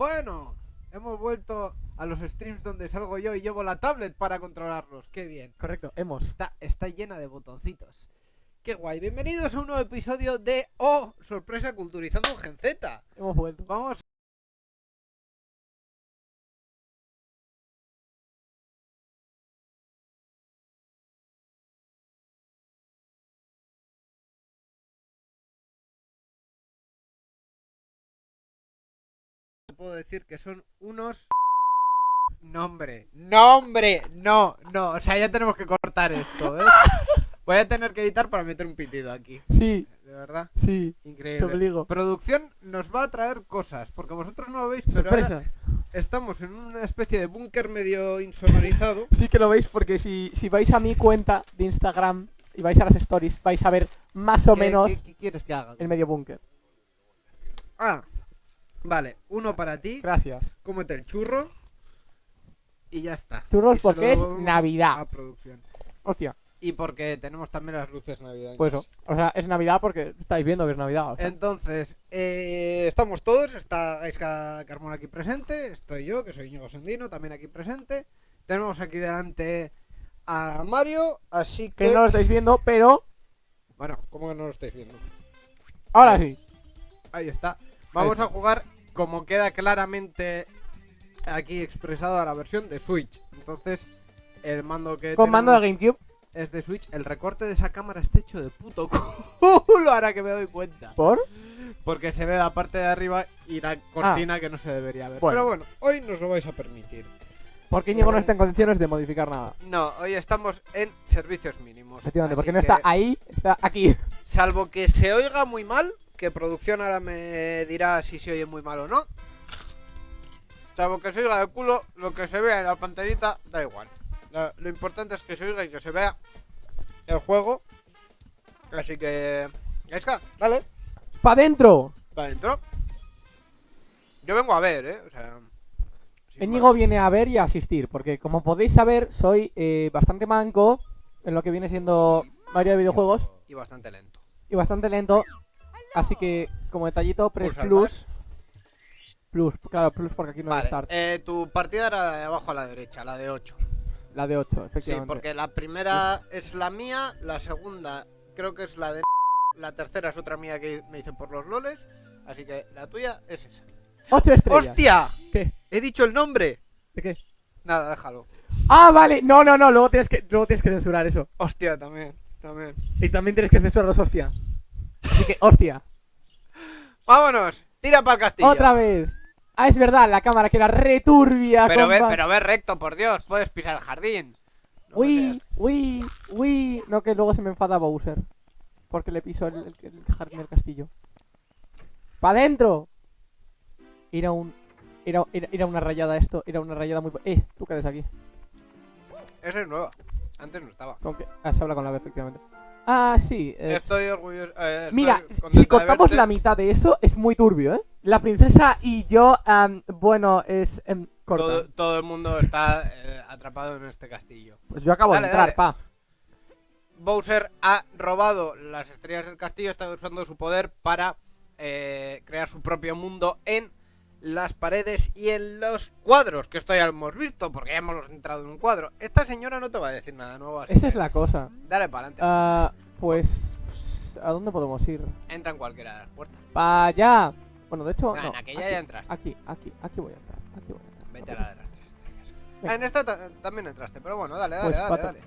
Bueno, hemos vuelto a los streams donde salgo yo y llevo la tablet para controlarlos. Qué bien. Correcto, hemos. Está, está llena de botoncitos. Qué guay. Bienvenidos a un nuevo episodio de Oh, sorpresa culturizando un Gen Z. Hemos vuelto. Vamos. Puedo decir que son unos nombre, nombre, no, no, o sea, ya tenemos que cortar esto, ¿ves? Voy a tener que editar para meter un pitido aquí, Sí, de verdad, sí, te increíble. obligo. Producción nos va a traer cosas, porque vosotros no lo veis, pero ahora estamos en una especie de búnker medio insonorizado. Sí que lo veis porque si, si vais a mi cuenta de Instagram y vais a las stories, vais a ver más o ¿Qué- menos ¿qué, qué quieres que haga? el medio búnker. Ah, vale, uno para ti, Gracias. cómete el churro y ya está. Churros Y porque es Navidad. A producción. Hostia, Y porque tenemos también las luces navideñas. pues eso. O sea, es Navidad porque estáis viendo que es Navidad. o sea. Entonces, eh, estamos todos, está Aiska Carmona aquí presente, estoy yo, que soy Íñigo Sendino, también aquí presente. Tenemos aquí delante a Mario, así que... Que no lo estáis viendo, pero Bueno, ¿cómo que no lo estáis viendo? ahora sí. Ahí está. Vamos a jugar como queda claramente aquí expresado a la versión de Switch. Entonces, el mando que Con mando de GameCube. es de Switch. El recorte de esa cámara está hecho de puto culo, ahora que me doy cuenta. ¿Por? Porque se ve la parte de arriba y la cortina que no se debería ver. Ah. Bueno. Pero bueno, hoy nos lo vais a permitir. Porque Íñigo no está en condiciones de modificar nada. No, hoy estamos en servicios mínimos. Efectivamente, porque no está ahí, está aquí. Salvo que se oiga muy mal, que producción ahora me dirá si se oye muy mal o no. Salvo que se oiga de culo, lo que se vea en la pantallita da igual. Lo importante es que se oiga y que se vea el juego. Así que... Esca, dale, ¡Pa' dentro! para adentro. Yo vengo a ver, eh. O sea... Íñigo viene a ver y a asistir, porque como podéis saber, soy eh, bastante manco en lo que viene siendo mayoría de videojuegos Y bastante lento. y bastante lento. Así que, como detallito, Press Plus. Plus, claro, Plus porque aquí no hay Vale, Start. eh, tu partida era de abajo a la derecha, la de 8. La de 8, Sí, efectivamente. porque la primera es la mía, la segunda creo que es la de... La tercera es otra mía que me hice por los loles. Así que la tuya es esa. 8 estrellas. ¡Hostia! ¿Qué? He dicho el nombre. ¿De qué? Nada, déjalo. Ah, vale. No, no, no. Luego tienes que, luego tienes que censurar eso. Hostia, también. También. Y también tienes que censurar los hostia. Así que, hostia. ¡Vámonos! Tira para el castillo. Otra vez. Ah, es verdad, la cámara que era returbia. Pero ve, pero ve recto, por Dios. Puedes pisar el jardín. No Uy, uy, uy. No, que luego se me enfada Bowser. Porque le piso el, el, el jardín del castillo. ¡Pa' dentro! Era un. Era, era, era una rayada esto. Era una rayada muy. Eh, tú quedes aquí. Esa es nueva. Antes no estaba. Con que- Ah, se habla con la B, efectivamente. Ah, sí. eh, Estoy orgulloso. eh, estoy Mira, si cortamos la mitad de eso, es muy turbio, ¿eh? La princesa y yo, bueno, es. em, corta. Todo, todo el mundo está eh, atrapado en este castillo. Pues yo acabo Dale, de entrar, dale. pa. Bowser ha robado las estrellas del castillo, está usando su poder para eh, crear su propio mundo en las paredes y en los cuadros, que esto ya lo hemos visto, porque ya hemos entrado en un cuadro. Esta señora no te va a decir nada nuevo, así Esa que es la cosa. dale para adelante. Ah, pues. ¿A dónde podemos ir? Entra en cualquiera de las puertas. Pa' allá. Bueno, de hecho, Ah, no. en aquella aquí, ya entraste. Aquí, aquí, aquí voy a entrar. Aquí voy a entrar. Vete a la de las tres estrellas. En esta ta- también entraste, pero bueno, dale, dale, Pues, dale, dale.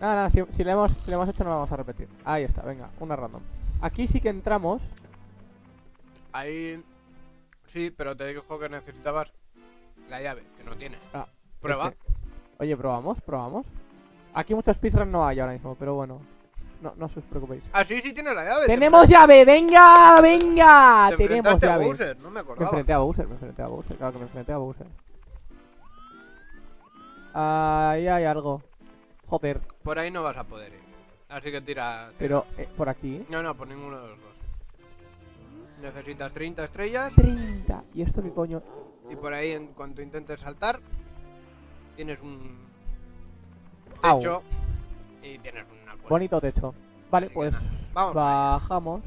Nada, nada, si, si le hemos, si le hemos hecho no lo vamos a repetir. Ahí está, venga, una random. Aquí sí que entramos. Ahí. Sí, pero te dijo que necesitabas la llave, que no tienes. Ah, Prueba. Oye, probamos, probamos. Aquí muchos speedruns no hay ahora mismo, pero bueno. No, no os preocupéis. Ah, sí, sí tienes la llave. te ¡Tenemos llave! ¡Venga! ¡Venga! Te ¡Tenemos enfrentaste a llave! Bowser, no me Me acordaba. enfrenté a Bowser, me enfrenté a Bowser, claro que me enfrenté a Bowser. Ahí hay algo. Joder, Por ahí no vas a poder ir. Así que tira. tira. pero eh, por aquí. No, no, por ninguno de los dos. Necesitas 30 estrellas 30. ¿Y esto qué coño? y por ahí en cuanto intentes saltar tienes un Au. techo y tienes cuerda. Bonito techo. Vale, Así pues Vamos. bajamos.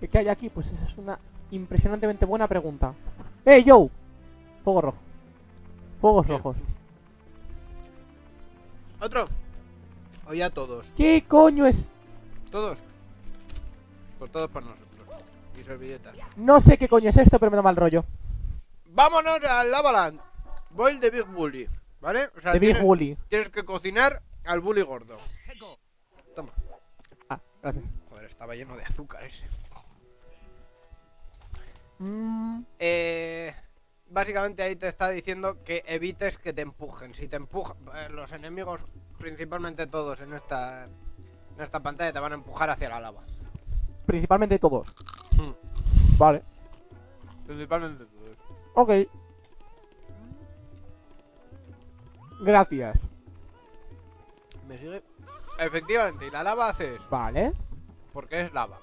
¿Qué, qué hay aquí? Pues esa es una impresionantemente buena pregunta. ¡Eh, yo! Fuego rojo. Fuegos rojos. Otro. O ya todos. ¿Qué coño es? Todos. Pues todos para nosotros. Y servilletas. No sé qué coño es esto, pero me da mal rollo. Vámonos al Lavaland. Boil de Big Bully. ¿Vale? O sea, De Big tienes, Bully. tienes que cocinar al bully gordo. Toma. Ah, gracias. Joder, estaba lleno de azúcar ese. Mm, Eh, básicamente ahí te está diciendo que evites que te empujen. Si te empujan, eh, los enemigos, principalmente todos en esta, en esta pantalla, te van a empujar hacia la lava. Principalmente todos. Hmm. Vale. Principalmente todos. Ok. Gracias. ¿Me sigue? Efectivamente, y la lava hace eso, Vale. porque es lava.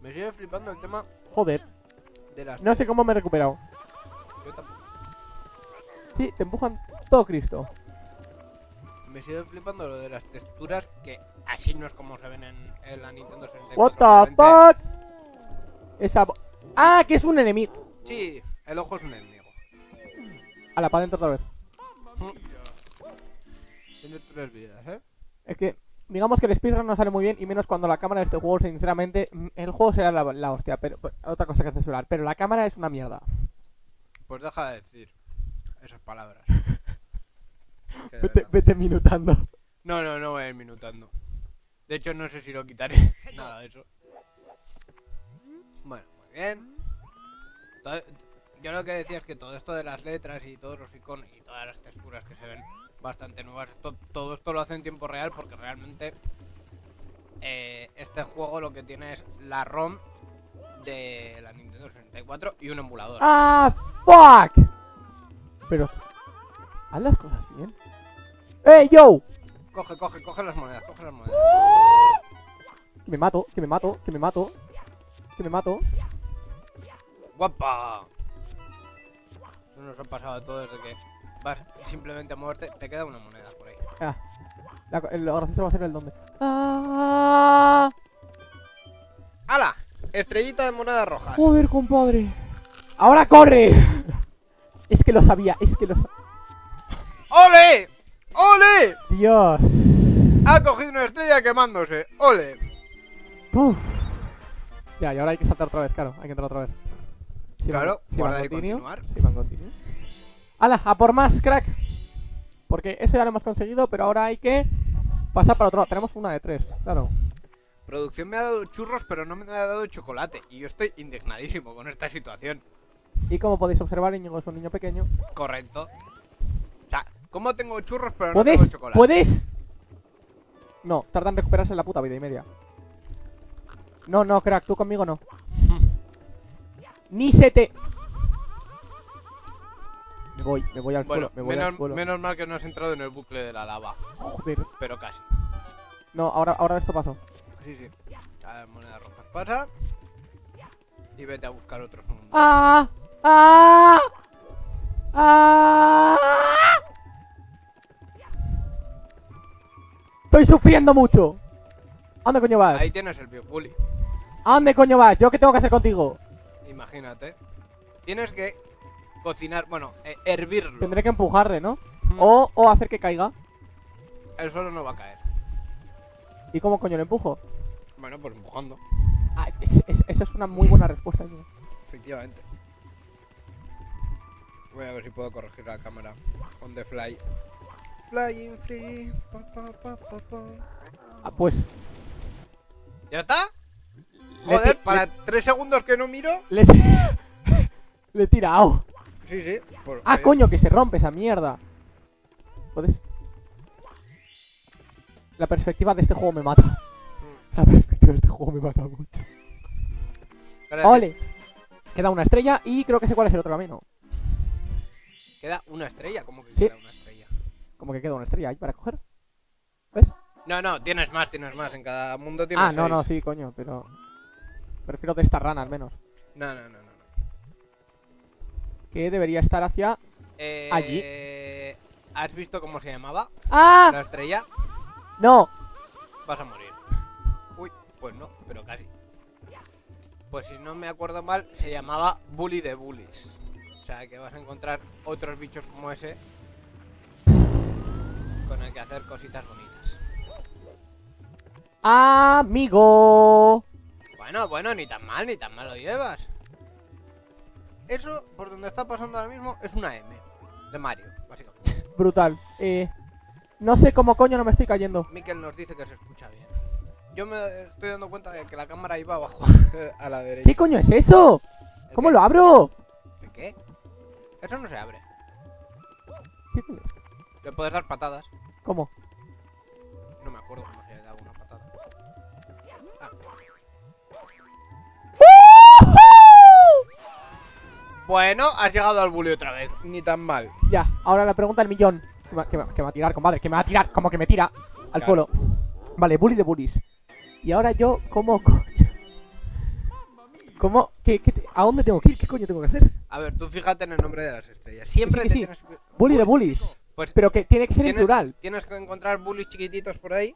Me sigue flipando el tema Joder. de las... No sé cómo me he recuperado. Yo tampoco. Sí, te empujan todo Cristo. Me sigue flipando lo de las texturas, que así no es como se ven en, en la Nintendo 64. What the fuck? Esa... Ah, que es un enemigo. Sí, el ojo es un enemigo. A la para adentro otra vez. Tiene tres vidas, ¿eh? Es que, digamos que el speedrun no sale muy bien y menos cuando la cámara de este juego, sinceramente, mm, el juego será la, la hostia, pero pero- otra cosa que censurar, pero la cámara es una mierda. Pues deja de decir esas palabras. Vete, vete minutando. No, no, no voy a ir minutando. De hecho, no sé si lo quitaré. Nada de eso. Bueno, muy bien. Todo- Yo lo que decía es que todo esto de las letras y todos los iconos y todas las texturas que se ven bastante nuevas, esto- todo esto lo hace en tiempo real porque realmente eh, este juego lo que tiene es la ROM de la Nintendo 64 y un emulador. ¡Ah, fuck! Pero, haz las cosas bien. ¡Eh, yo! Coge, coge, coge las monedas, coge las monedas. Que me mato, que me mato, que me mato. Que me mato. ¡Guapa! Eso nos ha pasado a todos desde que vas simplemente a moverte, te queda una moneda por ahí. Ah, la, el, lo gracioso va a ser el donde. ¡Ah! ¡Hala! Estrellita de monedas rojas. Joder, compadre. ¡Ahora corre! Es que lo sabía, es que lo sabía. ¡Ole! ¡Ole! Dios. Ha cogido una estrella quemándose. ¡Ole! Uf. Ya, y ahora hay que saltar otra vez, claro. Hay que entrar otra vez. Claro, sí, guardar van y continuar. Continue. ¡Hala! ¡A por más, crack! Porque eso ya lo hemos conseguido, pero ahora hay que pasar para otro lado. Tenemos una de tres, claro. Producción me ha dado churros, pero no me ha dado chocolate. Y yo estoy indignadísimo con esta situación. Y como podéis observar, Íñigo es un niño pequeño. Correcto. ¿Cómo tengo churros, pero no tengo chocolate? ¿Puedes? No, tardan en recuperarse la puta vida y media. No, no, crack, tú conmigo no. Ni se te... Me voy, me voy al Bueno, suelo, me voy al menos, suelo. menos mal que no has entrado en el bucle de la lava. Joder. Pero casi. No, ahora, ahora esto pasó. Sí, sí. A ver, monedas rojas pasa. Y vete a buscar otros mundos. ¡Ah! ¡Ah! ¡Ah! Estoy sufriendo mucho. ¿A dónde coño vas? Ahí tienes el Big Bully. ¿A dónde coño vas? ¿Yo qué tengo que hacer contigo? Imagínate. Tienes que cocinar, bueno, eh, hervirlo. Tendré que empujarle, ¿no? Mm, O, o hacer que caiga. El suelo no va a caer. ¿Y cómo coño lo empujo? Bueno, pues empujando. Ah, es- es- esa es una muy buena respuesta. tío. Efectivamente. Voy a ver si puedo corregir la cámara. On the fly. Flying free. pa, pa, pa, pa, pa. Ah, pues ¿Ya está? Le Joder, para tres segundos que no miro. le, le he tirado. Sí, sí. por- Ah, coño, que se rompe esa mierda. ¿Puedes? La perspectiva de este juego me mata. mm, La perspectiva de este juego me mata mucho. gracias. Ole. Queda una estrella y creo que sé cuál es el otro camino. Queda una estrella. ¿Cómo que Sí. queda una estrella? Como que queda una estrella ahí para coger. No, no, tienes más, tienes más. En cada mundo tienes Ah, no, no, seis. sí, coño, pero... Prefiero de esta rana al menos. No, no, no, no. no. Que debería estar hacia... Eh, Allí. ¿Has visto cómo se llamaba ¡Ah! la estrella? No. Vas a morir. Uy, pues no, pero casi. pues si no me acuerdo mal, se llamaba Bully de Bullies. O sea que vas a encontrar otros bichos como ese con el que hacer cositas bonitas. Amigo. Bueno, bueno, ni tan mal, ni tan mal lo llevas. Eso, por donde está pasando ahora mismo, es una M de Mario, básicamente. Brutal. Eh, no sé cómo coño no me estoy cayendo. Mikel nos dice que se escucha bien. Yo me estoy dando cuenta de que la cámara iba abajo, a la derecha. ¿Qué coño es eso? ¿El ¿Cómo qué? lo abro? ¿El qué? Eso no se abre. ¿Qué coño es? Le puedes dar patadas. ¿Cómo? No me acuerdo cómo se da una patada. Ah. Bueno, has llegado al bully otra vez. Ni tan mal. Ya, ahora la pregunta del millón. Que me, va a tirar, compadre. Que me va a tirar, como que me tira al Claro. suelo. Vale, bully de bullies. Y ahora yo, ¿cómo coño? ¿Cómo? ¿Qué, qué te- ¿A dónde tengo que ir? ¿Qué coño tengo que hacer? A ver, tú fíjate en el nombre de las estrellas. Siempre Sí, te sí. tienes. Bully de bullies. Pues Pero que tiene que ser en tienes, plural. tienes que encontrar bullies chiquititos por ahí.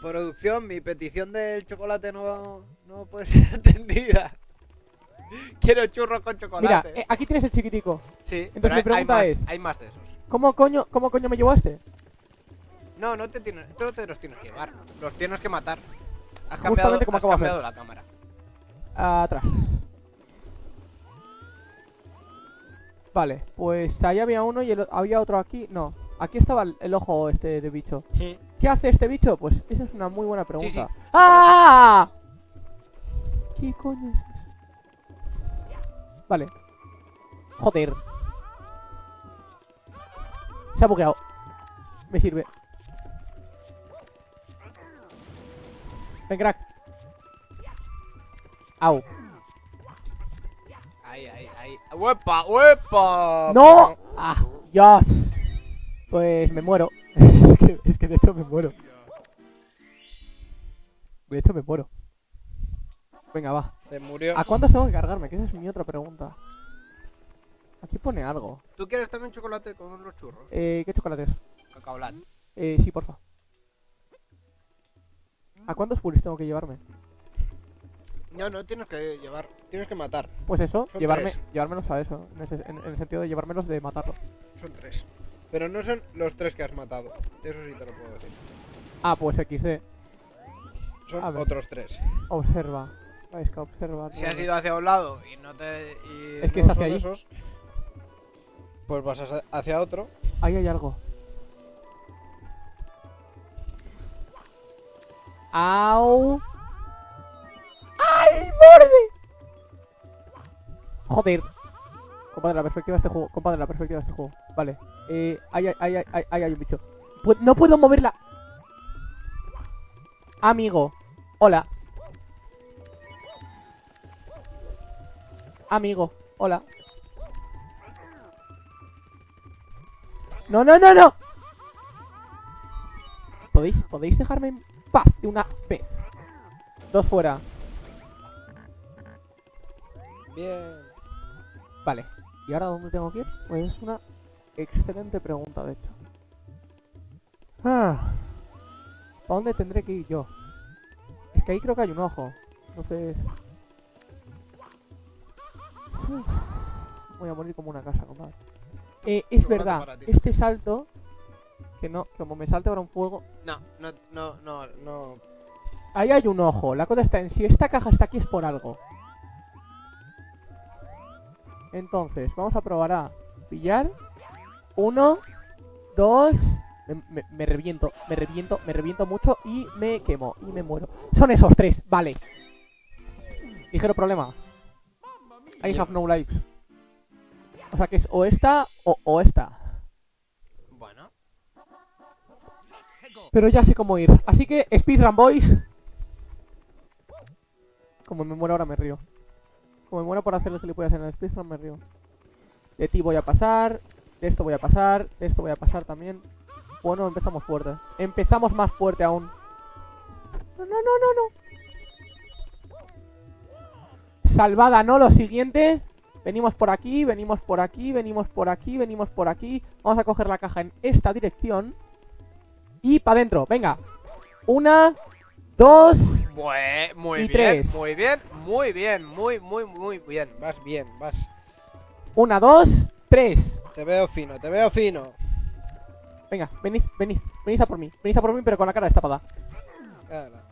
Producción, mi petición del chocolate no, no puede ser atendida. Quiero churros con Mira, chocolate. eh, aquí tienes el chiquitico. sí, entonces pero mi hay, hay pregunta más, es- hay más de esos. ¿Cómo coño, cómo coño me este? No, no te tienes, tú no te los tienes que llevar. Los tienes que matar. Has cambiado, Justamente como has cambiado la cámara. Atrás. Vale, pues ahí había uno y el había otro aquí. No, aquí estaba el, el ojo este de bicho. ¿Qué hace este bicho? Pues esa es una muy buena pregunta. sí. ¡Ah! ¿Qué coño es eso? Vale. Joder. Se ha bugueado. Me sirve. Ven, crack. Au. Ahí, ahí, ahí. ¡Uepa, uepa! ¡No! ¡Ah! ¡Dios! Pues me muero. es, que, es que de hecho me muero. De hecho me muero. Venga, va. Se murió. ¿A cuántos tengo que cargarme? Que esa es mi otra pregunta. Aquí pone algo. ¿Tú quieres también chocolate con los churros? Eh, ¿qué chocolate es? Cacaolat. Eh, sí, porfa. ¿A cuántos puris tengo que llevarme? No, no tienes que llevar. Tienes que matar. Pues eso, Son llevarme, tres. llevármelos a eso. En, ese- en- en el sentido de llevármelos de matarlos. Son tres. Pero no son los tres que has matado. Eso sí te lo puedo decir. Ah, pues XD. Son otros tres. Observa. Es que observa. Si has ido hacia un lado y no te. y Es que no es hacia allí. esos, pues vas hacia- hacia otro. Ahí hay algo. ¡Au! ¡Ay, borde! Joder. Compadre, la perspectiva de este juego. Compadre, la perspectiva de este juego. Vale. Eh, ahí, ahí, ahí, ahí hay un bicho. No puedo moverla. Amigo. Hola. Amigo. Hola. No, no, no, no. ¿Podéis, podéis dejarme en paz de una vez. Dos fuera. Bien. Vale. ¿Y ahora dónde tengo que ir? Pues es una excelente pregunta, de hecho. Ah. ¿Para dónde tendré que ir yo? Es que ahí creo que hay un ojo. Entonces... Uf. Voy a morir como una casa, compadre. Eh, es verdad, este salto... Que no, como me salte ahora un fuego... No, no, no, no, no. Ahí hay un ojo. La cosa está en si esta caja está aquí es por algo. Entonces, vamos a probar a pillar. Uno, dos. Me, me- me reviento, me reviento, me reviento mucho y me quemo y me muero. Son esos tres, vale. Ligero problema. I have no lives. O sea que es o esta o, o esta. Bueno. Pero ya sé cómo ir. Así que, Speedrun Boys. Como me muero ahora me río. Como me muero por hacer lo que le puedo hacer en el Speedrun me río. De ti voy a pasar. De esto voy a pasar. De esto voy a pasar también. Bueno, empezamos fuerte. Empezamos más fuerte aún. No, no, no, no, no. Salvada, ¿no? Lo siguiente. Venimos por aquí, venimos por aquí, venimos por aquí, venimos por aquí. Vamos a coger la caja en esta dirección. Y para adentro, venga. Una, dos, Bue- muy Y bien, tres. muy bien, muy bien, muy, muy, muy bien. Vas bien, vas. Una, dos, tres. Te veo fino, te veo fino. Venga, venid, venid, venid a por mí. Venid a por mí, pero con la cara destapada. Ala.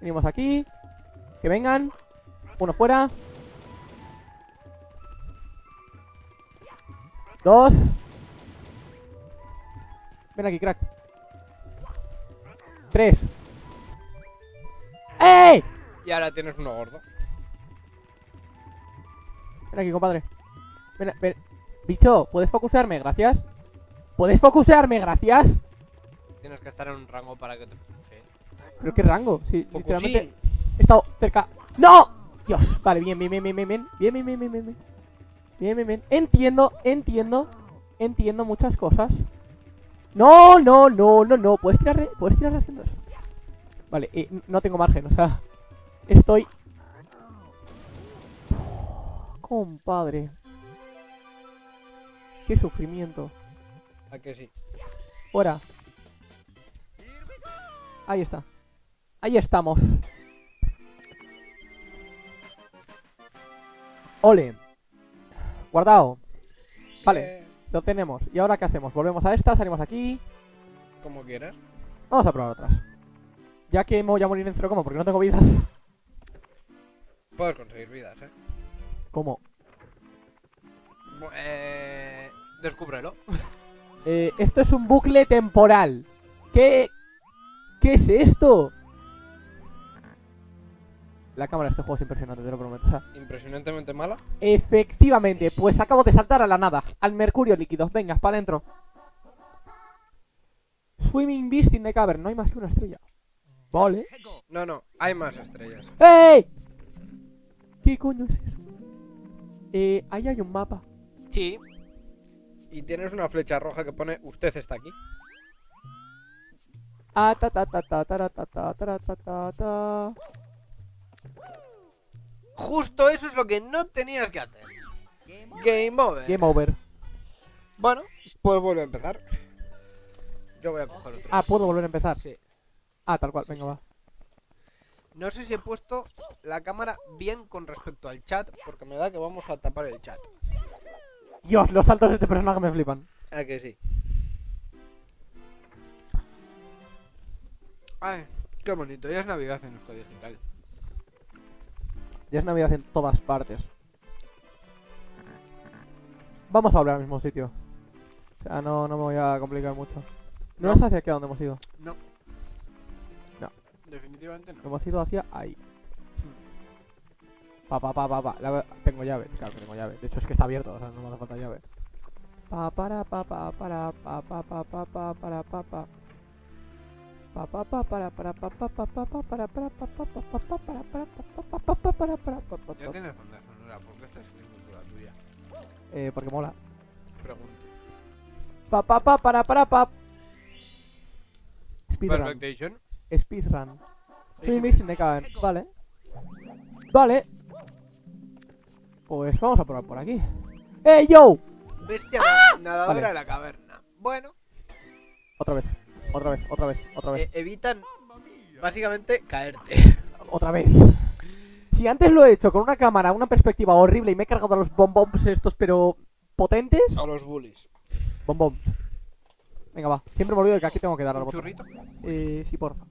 Venimos aquí. Que vengan. Uno fuera. Dos. Ven aquí, crack. Tres. ¡Ey! Y ahora tienes uno gordo. Ven aquí, compadre. Ven, ven. Bicho, ¿puedes focusearme? Gracias. ¿Puedes focusearme? Gracias. Tienes que estar en un rango para que te focuse. ¿Pero qué rango? Sí, Focusín. literalmente he estado cerca. ¡No! Dios, vale, bien, bien, bien, bien, bien, bien, bien, bien, bien, bien, bien, bien, bien, bien, bien. Entiendo, entiendo, entiendo muchas cosas. No, no, no, no, no. Puedes tirar, puedes tirar haciendo eso. Vale, n- no tengo margen, o sea, estoy. Compadre. Qué sufrimiento. ¿A que sí? Fuera. Ahí está. Ahí estamos. Ole. Guardado. Vale, Eh, lo tenemos. ¿Y ahora qué hacemos? Volvemos a esta, salimos aquí. como quieras. Vamos a probar otras. Ya que me voy a morir en cero, ¿cómo? Porque no tengo vidas. Puedes conseguir vidas, eh. ¿Cómo? Eh descúbrelo. Eh, esto es un bucle temporal. ¿Qué? ¿Qué es esto? La cámara de este juego es impresionante, te lo prometo. O sea, Impresionantemente mala. Efectivamente, pues acabo de saltar a la nada, al mercurio líquido. Venga, para adentro. Swimming Beast in the Cavern, no hay más que una estrella. Vale. No, no, hay más estrellas. ¡Ey! ¿Qué coño es eso? Eh, ahí hay un mapa. Sí. Y tienes una flecha roja que pone usted está aquí. Ah, ta ta ta ta ta ta ta ta ta ta ta. Justo eso es lo que no tenías que hacer. Game over. Game over. Bueno, pues vuelve a empezar. Yo voy a coger otro. Ah, puedo volver a empezar. Sí. Ah, tal cual, Sí, venga, sí. va. No sé si he puesto la cámara bien con respecto al chat, porque me da que vamos a tapar el chat. Dios, los saltos de este personaje me flipan. Ah, que sí. Ay, qué bonito. Ya es Navidad en Euskadi Digital. Ya es Navidad en todas partes. Vamos a volver al mismo sitio. O sea, no, no me voy a complicar mucho. ¿No, No. es hacia aquí a donde hemos ido? No. Definitivamente no. Hemos ido hacia ahí. Pa, pa, pa, pa, pa. La- tengo llave, claro que tengo llave. De hecho es que está abierto, o sea, no me hace falta llave. Pa, para, pa, pa, para, pa, pa, pa, pa, pa, para, pa, pa. Pa, pa, pa, para, para, pa, pa, pa, pa, pa, para, para, pa, pa, pa, pa, pa, para, para, pa, pa, pa, pa, pa, para, para, pa, pa, Ya tienes banda sonora, ¿por qué estás escribiendo la tuya? Eh, porque mola. Pregunto. Pa, pa, pa, para, para, pa. Speedrun. Perfectation. Speedrun. Sí, Soy sí. mix in the cavern. Vale. Vale. Pues vamos a probar por aquí. ¡Eh, yo! Bestia na- nadadora Vale. de la caverna. Bueno, Otra vez. Otra vez, otra vez, otra vez. eh, evitan básicamente caerte. Otra vez. Si antes lo he hecho con una cámara, una perspectiva horrible y me he cargado a los bombombs estos, pero potentes. A los bullies. Bombom. Venga, va. Siempre me olvido de que aquí tengo que dar al ¿Un botón. churrito? Eh, sí, porfa.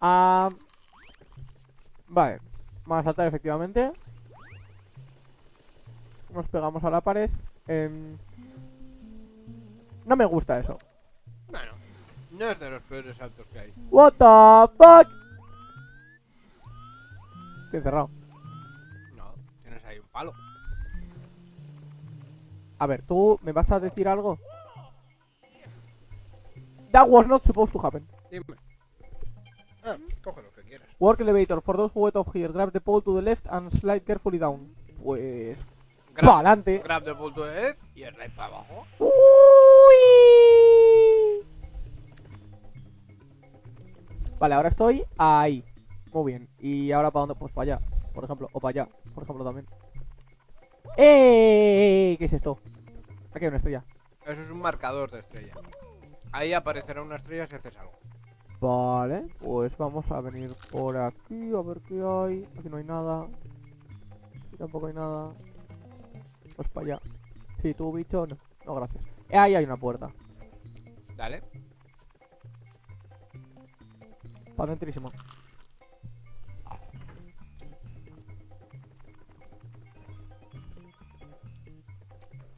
Ah, vale. Vamos a saltar efectivamente. Nos pegamos a la pared. Em, no me gusta eso. Bueno, no es de los peores saltos que hay. What the fuck? Estoy encerrado. No, tienes ahí un palo. A ver, ¿tú me vas a decir algo? That was not supposed to happen. Dime. Ah, coge lo que quieras. Work elevator. For those who wait off here, grab the pole to the left and slide carefully down. Pues... Grab, ¡Pa' adelante! grab the pull to the left y slide para abajo. Uy. Vale, ahora estoy ahí. Muy bien. ¿Y ahora para dónde? Pues para allá, por ejemplo. O para allá, por ejemplo, también. ¡Eh! ¿Qué es esto? Aquí hay una estrella. Eso es un marcador de estrella. Ahí aparecerá una estrella si haces algo. Vale, pues vamos a venir por aquí a ver qué hay. Aquí no hay nada. Aquí tampoco hay nada. Pues para allá. Sí, tú, bicho, no. No, gracias. Ahí hay una puerta. Dale. Para dentrísimo.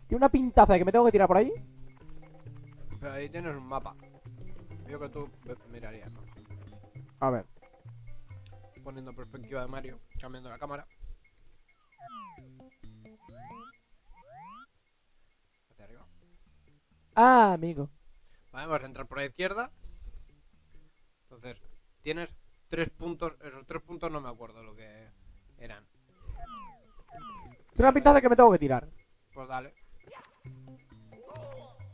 Tiene una pintaza de que me tengo que tirar por ahí. Pero ahí tienes un mapa. Yo que tú mirarías. A ver. Poniendo perspectiva de Mario, cambiando la cámara. Hacia arriba. Ah, amigo. Vale, vas a entrar por la izquierda. Entonces, tienes tres puntos. Esos tres puntos no me acuerdo lo que eran. Tiene una pintaza de que me tengo que tirar. Pues dale.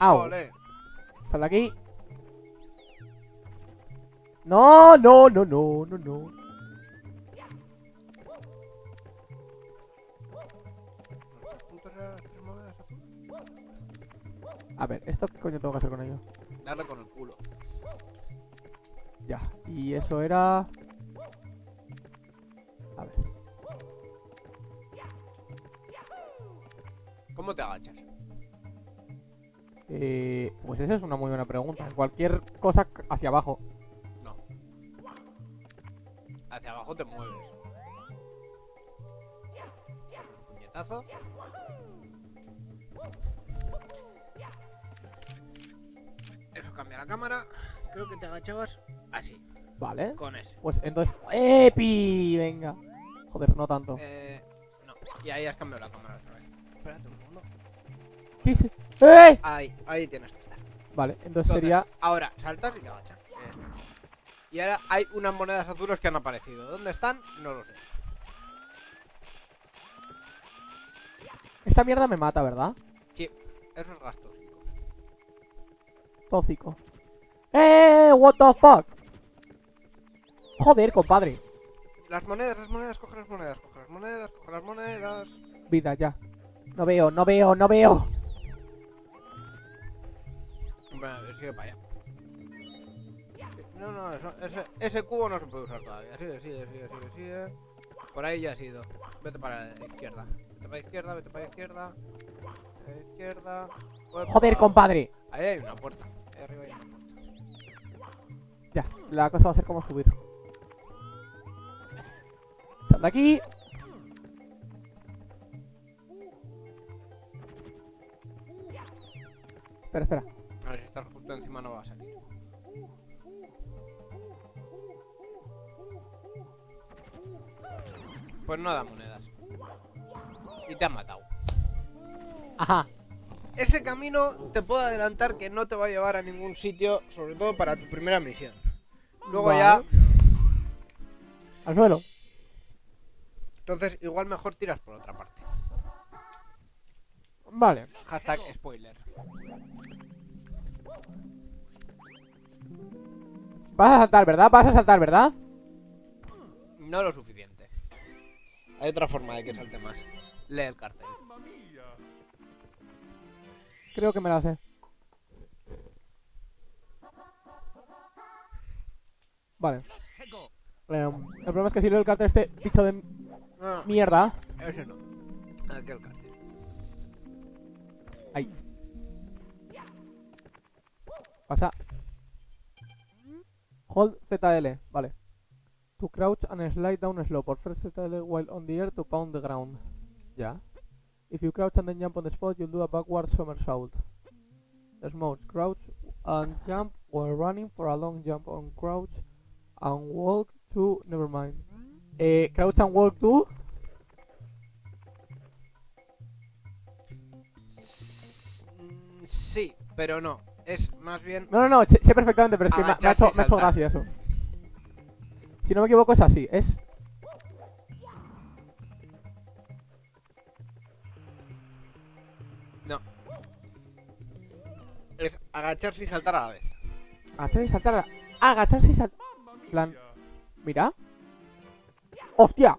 Au. Ole. Sal de aquí. No, no, no, no, no, no. A ver, ¿esto qué coño tengo que hacer con ello? Darle con el culo. Ya. Y eso era... A ver. ¿Cómo te agachas? Eh, pues esa es una muy buena pregunta. Cualquier cosa hacia abajo. Hacia abajo te mueves. Puñetazo. Eso cambia la cámara. Creo que te agachabas así, Vale. con ese. Pues entonces... ¡Epi! Venga. Joder, no tanto. Eh, no. Y ahí has cambiado la cámara otra vez. Espérate un segundo. ¿Qué hice? ¡Eh! Ahí, ahí tienes que estar. Vale, entonces Entonces, sería... Ahora, saltas y te agachas. Y ahora hay unas monedas azules que han aparecido. ¿Dónde están? No lo sé. Esta mierda me mata, ¿verdad? Eso es gasto. Tóxico. ¡Eh! ¿What the fuck? Joder, compadre. Las monedas, las monedas, coge las monedas, coge las monedas, coge las monedas. Vida, ya. No veo, no veo, no veo. Bueno, a ver, sigue para allá. No, no, eso- ese, ese cubo no se puede usar todavía. Sigue, sigue, sigue, sigue, sigue. Por ahí ya has ido. Vete para la izquierda. Vete para la izquierda, vete para la izquierda. A la izquierda. Joder, compadre. Ahí hay una puerta. Ahí arriba hay una puerta. Ya, la cosa va a ser como subir. De aquí. Espera, espera. A ver si estás justo encima no va a salir. Pues no da monedas. Y te han matado. Ajá. Ese camino te puedo adelantar que no te va a llevar a ningún sitio, sobre todo para tu primera misión. Luego Vale. ya, Al suelo. entonces igual mejor tiras por otra parte. Vale. Hashtag spoiler. Vas a saltar, ¿verdad? Vas a saltar, ¿verdad? No lo suficiente. Hay otra forma de que salte más. Lee el cartel. Creo que me la sé. Vale. El problema es que si leo el cartel este bicho de No, mierda. ese no. Aquel cartel. Pasa. Hold ZL, vale. To crouch and slide down slope or press ZL while on the air to pound the ground. Ya. If you crouch and then jump on the spot, you'll do a backward somersault. There's modes. Crouch and jump while running for a long jump on crouch and walk to... Never mind. Eh, crouch and walk to... Mm, Sí, pero no. Es más bien. No, no, no, sé, sé perfectamente, pero es que me, ha- me ha Agacharse hecho, y me ha hecho saltar. gracia eso. Si no me equivoco es así, es... Es agacharse y saltar a la vez. Agacharse y saltar. a- Agacharse y saltar. plan. Mira. ¡Hostia!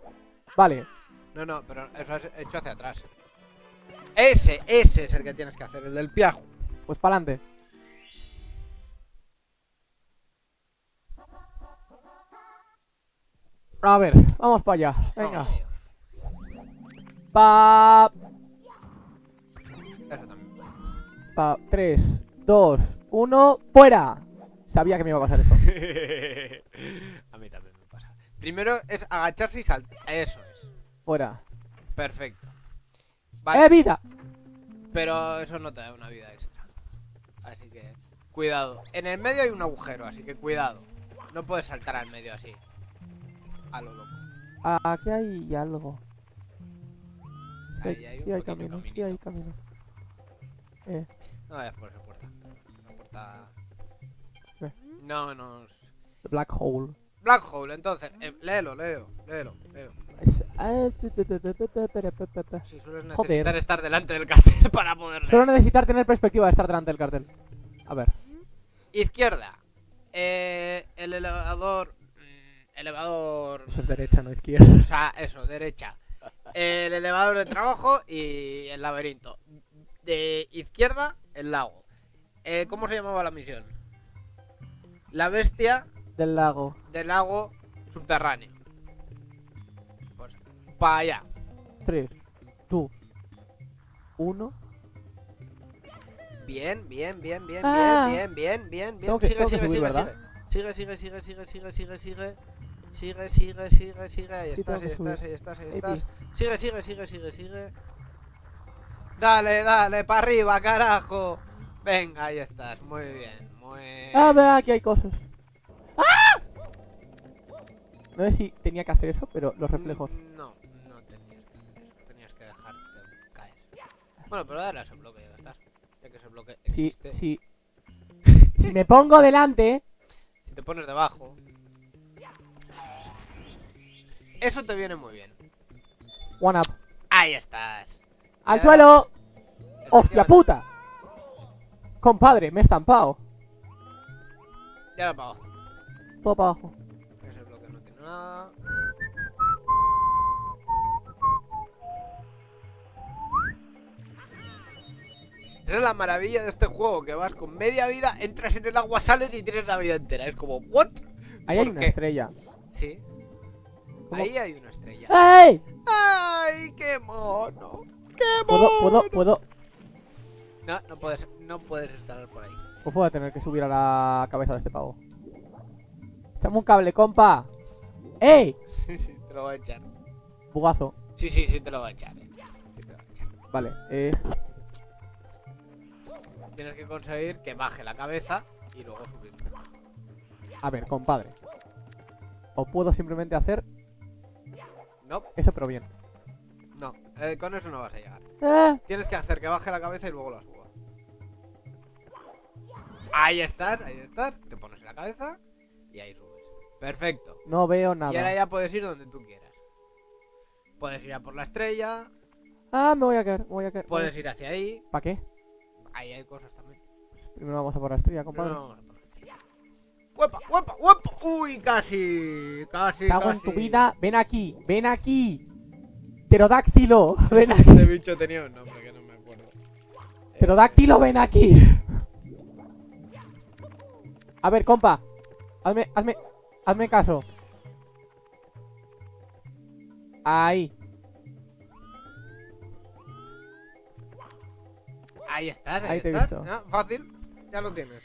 Vale. No, no, pero eso es hecho hacia atrás. Ese, ese es el que tienes que hacer, el del piajo. Pues para adelante. A ver, vamos para allá. Venga. Pa. Eso también. Pa. 3, 2, 1. ¡Fuera! Sabía que me iba a pasar esto. a mí también me pasa. Primero es agacharse y saltar. Eso es. Fuera. Perfecto. Vale, ¡Eh, vida! pero eso no te da una vida extra. Así que, cuidado. En el medio hay un agujero, así que cuidado. No puedes saltar al medio así. A lo loco. Ah, aquí hay algo. Ahí sí, hay, camino, sí hay camino. Eh. No vayas por esa puerta. Esa puerta... No, no... Black hole. Black hole, entonces. Eh, léelo, léelo, léelo, léelo. Sí, sueles necesitar estar delante del cartel para poder leer. Solo necesitar tener perspectiva de estar delante del cartel. A ver. Izquierda. Eh, el elevador Elevador. Eso es derecha, no izquierda. O sea, eso, derecha. El elevador de trabajo y el laberinto. De izquierda, el lago. Eh, ¿Cómo se llamaba la misión? La bestia Del lago. del lago subterráneo. Pues, para allá. 3, 2, 1. Bien, bien, bien, bien, Ah. bien, bien, bien, bien, bien. Sigue, sigue, subir, sigue, ¿verdad? sigue. Sigue, sigue, sigue, sigue, sigue, sigue, sigue. Sigue, sigue, sigue, sigue. Ahí estás, ahí que estás, ahí estás, ahí estás. Sigue, sigue, sigue, sigue, sigue. Dale, dale, para arriba, carajo. Venga, ahí estás. Muy bien, muy Ah, ve, aquí hay cosas. ¡Ah! No sé si tenía que hacer eso, pero los reflejos. No, no tenías que hacer eso. Tenías que dejarte caer. Bueno, pero dale a ese bloque, ya estás. Ya que ese bloque existe. si me pongo delante, Si te pones debajo. Eso te viene muy bien. one up. Ahí estás. ¡Al suelo! ¡Hostia puta! Compadre, me he estampado. Ya va para abajo. Todo para abajo. Ese bloque no tiene nada. Esa es la maravilla de este juego, que vas con media vida, entras en el agua, sales y tienes la vida entera. Es como, ¿what? Ahí hay ¿Por una estrella. Sí. Ahí hay una estrella. ¡Ey! ¡Ay, qué mono! ¡Qué ¿Puedo, mono! puedo, puedo? No, no puedes, no puedes escalar por ahí. Pues voy a tener que subir a la cabeza de este pavo. Echame un cable, compa. ¡Ey! Sí, sí, te lo voy a echar. Bugazo. Sí, sí, sí, te lo voy a echar. eh. Sí, te lo voy a echar. Vale, eh. Tienes que conseguir que baje la cabeza y luego subir. A ver, compadre. O puedo simplemente hacer No, eso, pero bien. no, eh, con eso no vas a llegar. ¡Eh! Tienes que hacer que baje la cabeza y luego la suba. Ahí estás, ahí estás. Te pones en la cabeza y ahí subes. Perfecto. No veo Y ahora nada. ya puedes ir donde tú quieras. Puedes ir a por la estrella, Ah, me voy a caer, me voy a caer. puedes ir hacia ahí. ¿Para qué? Ahí hay cosas también. Primero vamos a por la estrella, compadre. No, no, vamos ¡Huepa, huepa, huepa! ¡Uy, casi! Casi, Cago en casi. tu vida. Ven aquí, ven aquí. Pterodáctilo. Ven aquí. Este bicho tenía un nombre que no me acuerdo. Pterodáctilo, ven aquí. A ver, compa. Hazme, hazme, hazme caso. Ahí. Ahí estás, ahí, Ahí te he estás. visto. Ah, Fácil, ya lo tienes.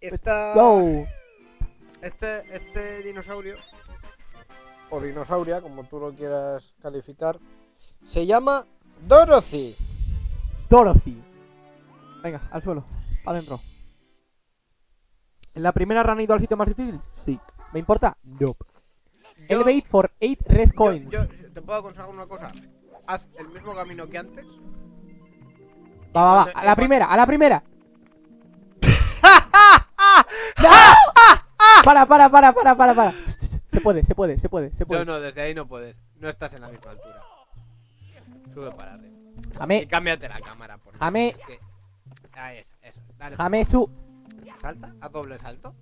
Esta, este, este dinosaurio, o dinosauria, como tú lo quieras calificar, se llama Dorothy. Dorothy. Venga, al suelo. Adentro. ¿En la primera run he ido al sitio más difícil? Sí. ¿Me importa? No. Yo- Elevate for 8 red coins. yo- te puedo aconsejar una cosa. Haz el mismo camino que antes. Va, va, va. A y la primera, a la primera. ¡No! Para, para, para, para, para, para. Se puede, se puede, se puede, se No, puede. no, desde ahí no puedes. No estás en la misma altura. Sube para arriba. Y Jame, cámbiate la cámara, por favor. Jame. Es que... Ahí es, eso. Dale. jame su. Salta, haz doble salto.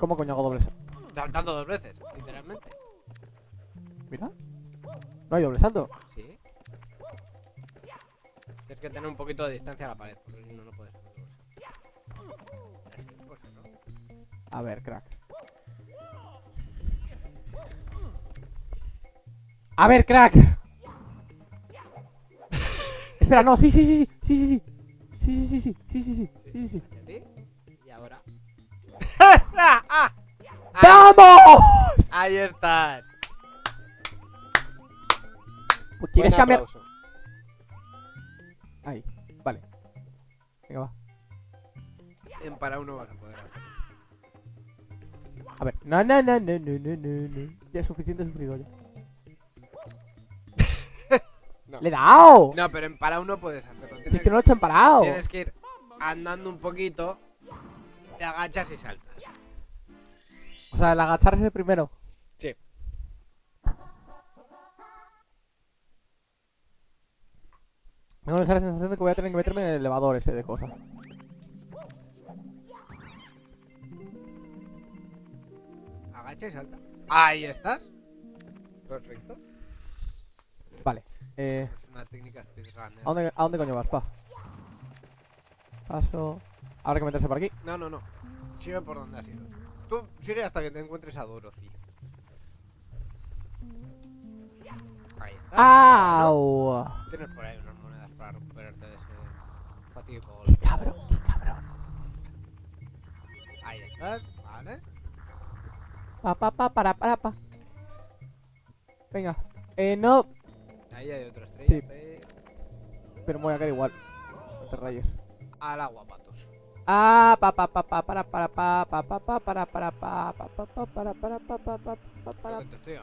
¿Cómo coño hago dobles? Saltando dos veces, literalmente. Mira. No hay doble salto. Sí. Tienes que tener un poquito de distancia a la pared, porque si no, no puedes hacer pues eso. A ver, crack. A ver, crack. Espera, no, sí, sí, sí, sí, sí, sí, sí. Sí, sí, sí, sí, sí, sí, sí, Y ahora. ¡Ah! ¡Ah! ¡Vamos! Ahí estás. Pues ¿Quieres Buen cambiar? aplauso. En para uno vas a poder hacer. A ver. No, no, no, no, no, no, no. Ya es suficiente sufrido ya. No. ¡Le he dado! No, pero en para uno puedes hacerlo. Si Tienes, es que no lo he hecho en parado. tienes que ir andando un poquito, te agachas y saltas. O sea, el agacharse es el primero. Sí. Tengo esa sensación de que voy a tener que meterme en el elevador ese de cosas. Agacha y salta. Ahí estás. Perfecto. Vale. Eh, Es una técnica speedrunner. ¿a, dónde, ¿A dónde coño vas, pa? Paso. Habrá que meterse por aquí. No, no, no. Sigue por donde has ido. Tú sigue hasta que te encuentres a Dorothy. Ahí estás. ¡Au! Tienes por ahí unas monedas para recuperarte de ese fatídico ¡Qué cabrón! ¡Qué cabrón! Ahí estás. Pa, pa, pa, para, para, pa. Venga. Eh, no. Ahí hay otra estrella. Sí. pero- me voy a caer igual. No te rayes. Al agua, patos. Ah, pa, pa, pa, pa, para, para, pa, pa, pa, pa, para, para, pa, pa, pa, pa, para, para, pa, pa, pa, pa, para. No creo,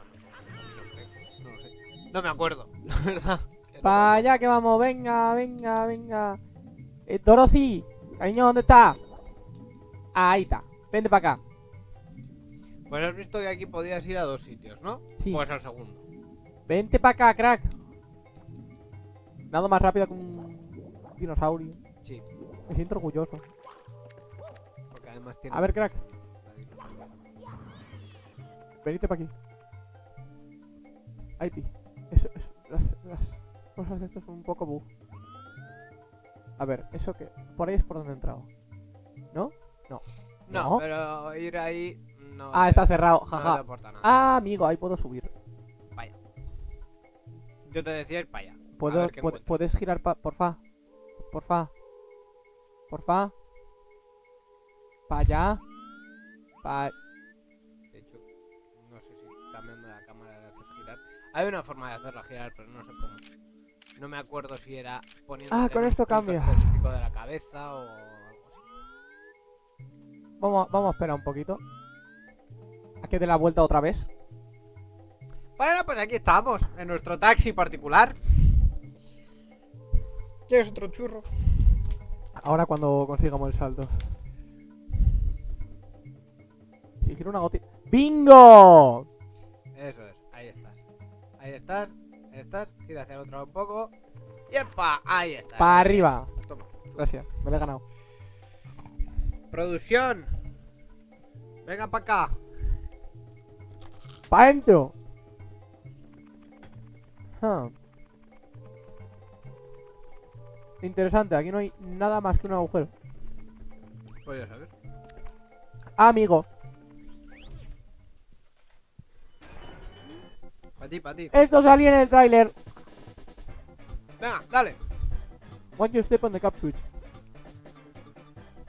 No lo sé. No me acuerdo, la verdad. que no Pa' me allá que vamos, venga, venga, venga. Eh, Dorothy, cariño, ¿dónde está? Ahí está. Vente para acá. Pues has visto que aquí podías ir a dos sitios, ¿no? Sí. Pues al segundo. Vente para acá, crack. Nada más rápido que un dinosaurio. Sí, Me siento orgulloso. porque además tiene. A ver, crack. Venite para aquí. Ahí, ti. Eso, eso, las, las cosas de estas son un poco bug. A ver, eso que. Por ahí es por donde he entrado. ¿No? No, No. pero ir ahí. No Ah, te- está cerrado, no te jaja. aporta nada. Ah, amigo, ahí puedo subir. Yo te decía ir para allá. ¿Puedo, pu-. ¿Puedes girar, pa porfa? Porfa. Porfa. Pa' allá. Pa... De hecho, no sé si cambiando la cámara le haces girar. Hay una forma de hacerla girar, pero no sé cómo. No me acuerdo si era poniendo. Ah, con esto cambia. específico de la cabeza o algo así. Vamos, vamos a esperar un poquito. A que dé la vuelta otra vez. Bueno, pues aquí estamos, en nuestro taxi particular. ¿Quieres otro churro? Ahora cuando consigamos el salto. Si quiero una gotita. ¡Bingo! Eso es, ahí estás. Ahí estás, ahí estás. Gira hacia el otro lado un poco. ¡Yepa! Ahí está. Para arriba. Toma. Gracias, me lo he ganado. Producción. Venga para acá. ¡Pa' dentro! Ah. Interesante, aquí no hay nada más que un agujero. Pues ya sabes. Ah, amigo, Para ti, para ti. esto salía en el tráiler. Venga, dale. Once you step on the cap switch.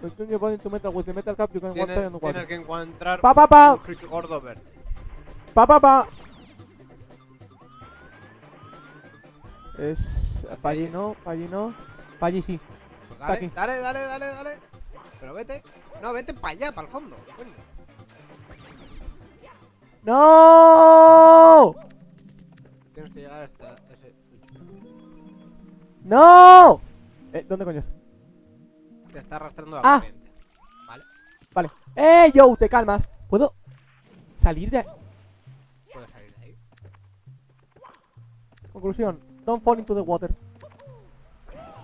Return your body to metal with the metal cap you can Tienes, que encontrar Pa pa pa, un gordo verde. Pa pa pa. Es... Pa' allí no, pa' allí no. Pa' allí sí. Pues dale, aquí. dale, dale, dale, dale. Pero vete. No, vete para allá, para el fondo. Coño. ¡No! Tienes que llegar hasta ese switch. ¡No! Eh, ¿dónde coño? Te está arrastrando la Ah. corriente. Vale. Vale. ¡Eh, yo! Te calmas. ¿Puedo salir de ahí? Puedes salir de ahí. Conclusión. Don't fall into the water.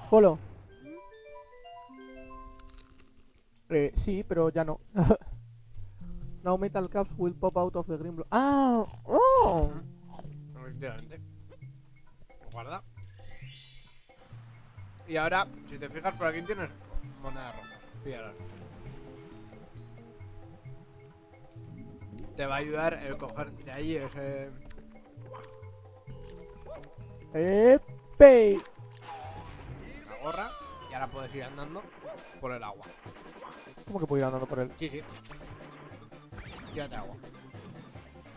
Suelo. Eh, sí, pero ya no. Now metal caps will pop out of the green block. ¡Ah! ¡Oh! Efectivamente. Guarda. Y ahora, si te fijas, por aquí tienes monedas rojas. Te va a ayudar el coger de ahí ese... ¡Epe! la gorra y ahora puedes ir andando por el agua. ¿Cómo que puedo ir andando por él? Sí, sí. Tírate agua.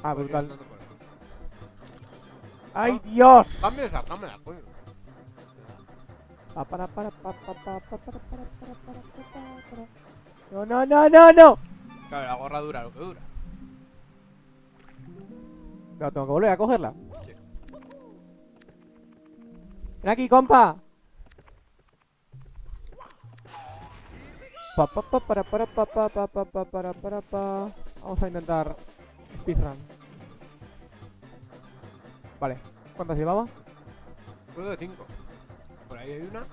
Ah, Puedes brutal. ¡Ay, Dios! Cambia esa cámara, coño. Pa, para, para, pa, pa, pa, pa, para, para, para, para, para, para. No, no, no, no, no. Claro, la gorra dura lo que dura. Pero tengo que volver a cogerla. Ven aquí, compa. Pa, pa, pa, para, para, pa, pa, pa, pa, pa, para, para, pa. Vamos a intentar speedrun. Vale. ¿Cuántas llevaba? Puedo de 5. Por ahí hay una.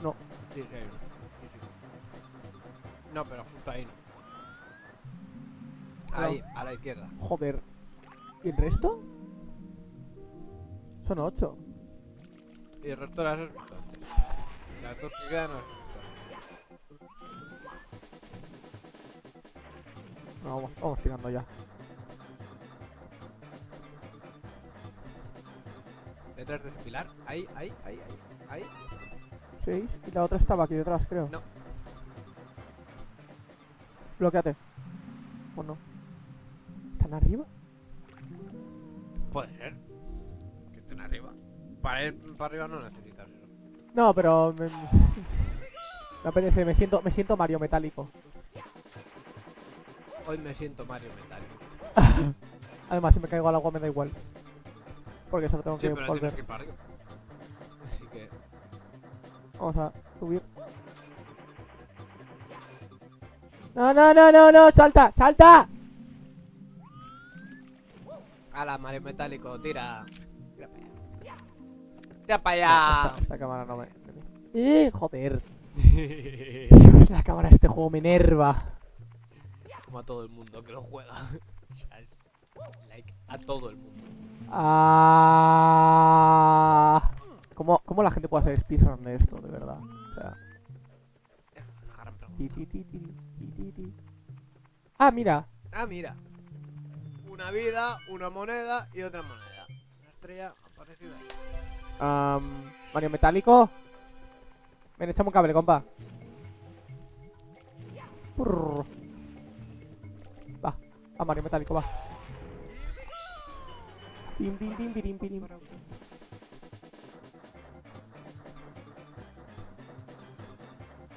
No. Sí, sí hay una. Sí, sí. No, pero justo ahí no. Ahí, a la izquierda. Joder. ¿Y el resto? Son ocho. Y el resto de las has visto antes. Las dos que quedan no vamos, vamos tirando ya. Detrás de ese pilar. Ahí, ahí, ahí, ahí. Ahí. Seis. Y la otra estaba aquí detrás, creo. No. Bloqueate. ¿O no? ¿Están arriba? Puede ser. Para ir para arriba no necesitas eso. No, pero me, me apetece, me siento, me siento Mario metálico. Hoy me siento Mario Metálico. Además, si me caigo al agua me da igual. Porque solo tengo Sí, que pero volver. que ir para arriba. Así que. Vamos a subir. No, no, no, no, no, salta, salta. Ala, Mario Metálico, tira. Tira para allá. Esta, esta cámara no me... ¡Eh, joder! La cámara de este juego me enerva. Como a todo el mundo que lo juega. Like a todo el mundo. Ah... ¿Cómo, ¿Cómo la gente puede hacer speedrun de esto, de verdad? O sea... Es una gran pregunta. Ah, mira. Ah, mira. Una vida, una moneda y otra moneda. Una estrella ha aparecido ahí. Am, Mario Metálico. Ven, echame un cable, compa. Prrr. Va, va Mario Metálico, va. Pim, pim, pim, pirim, pirim.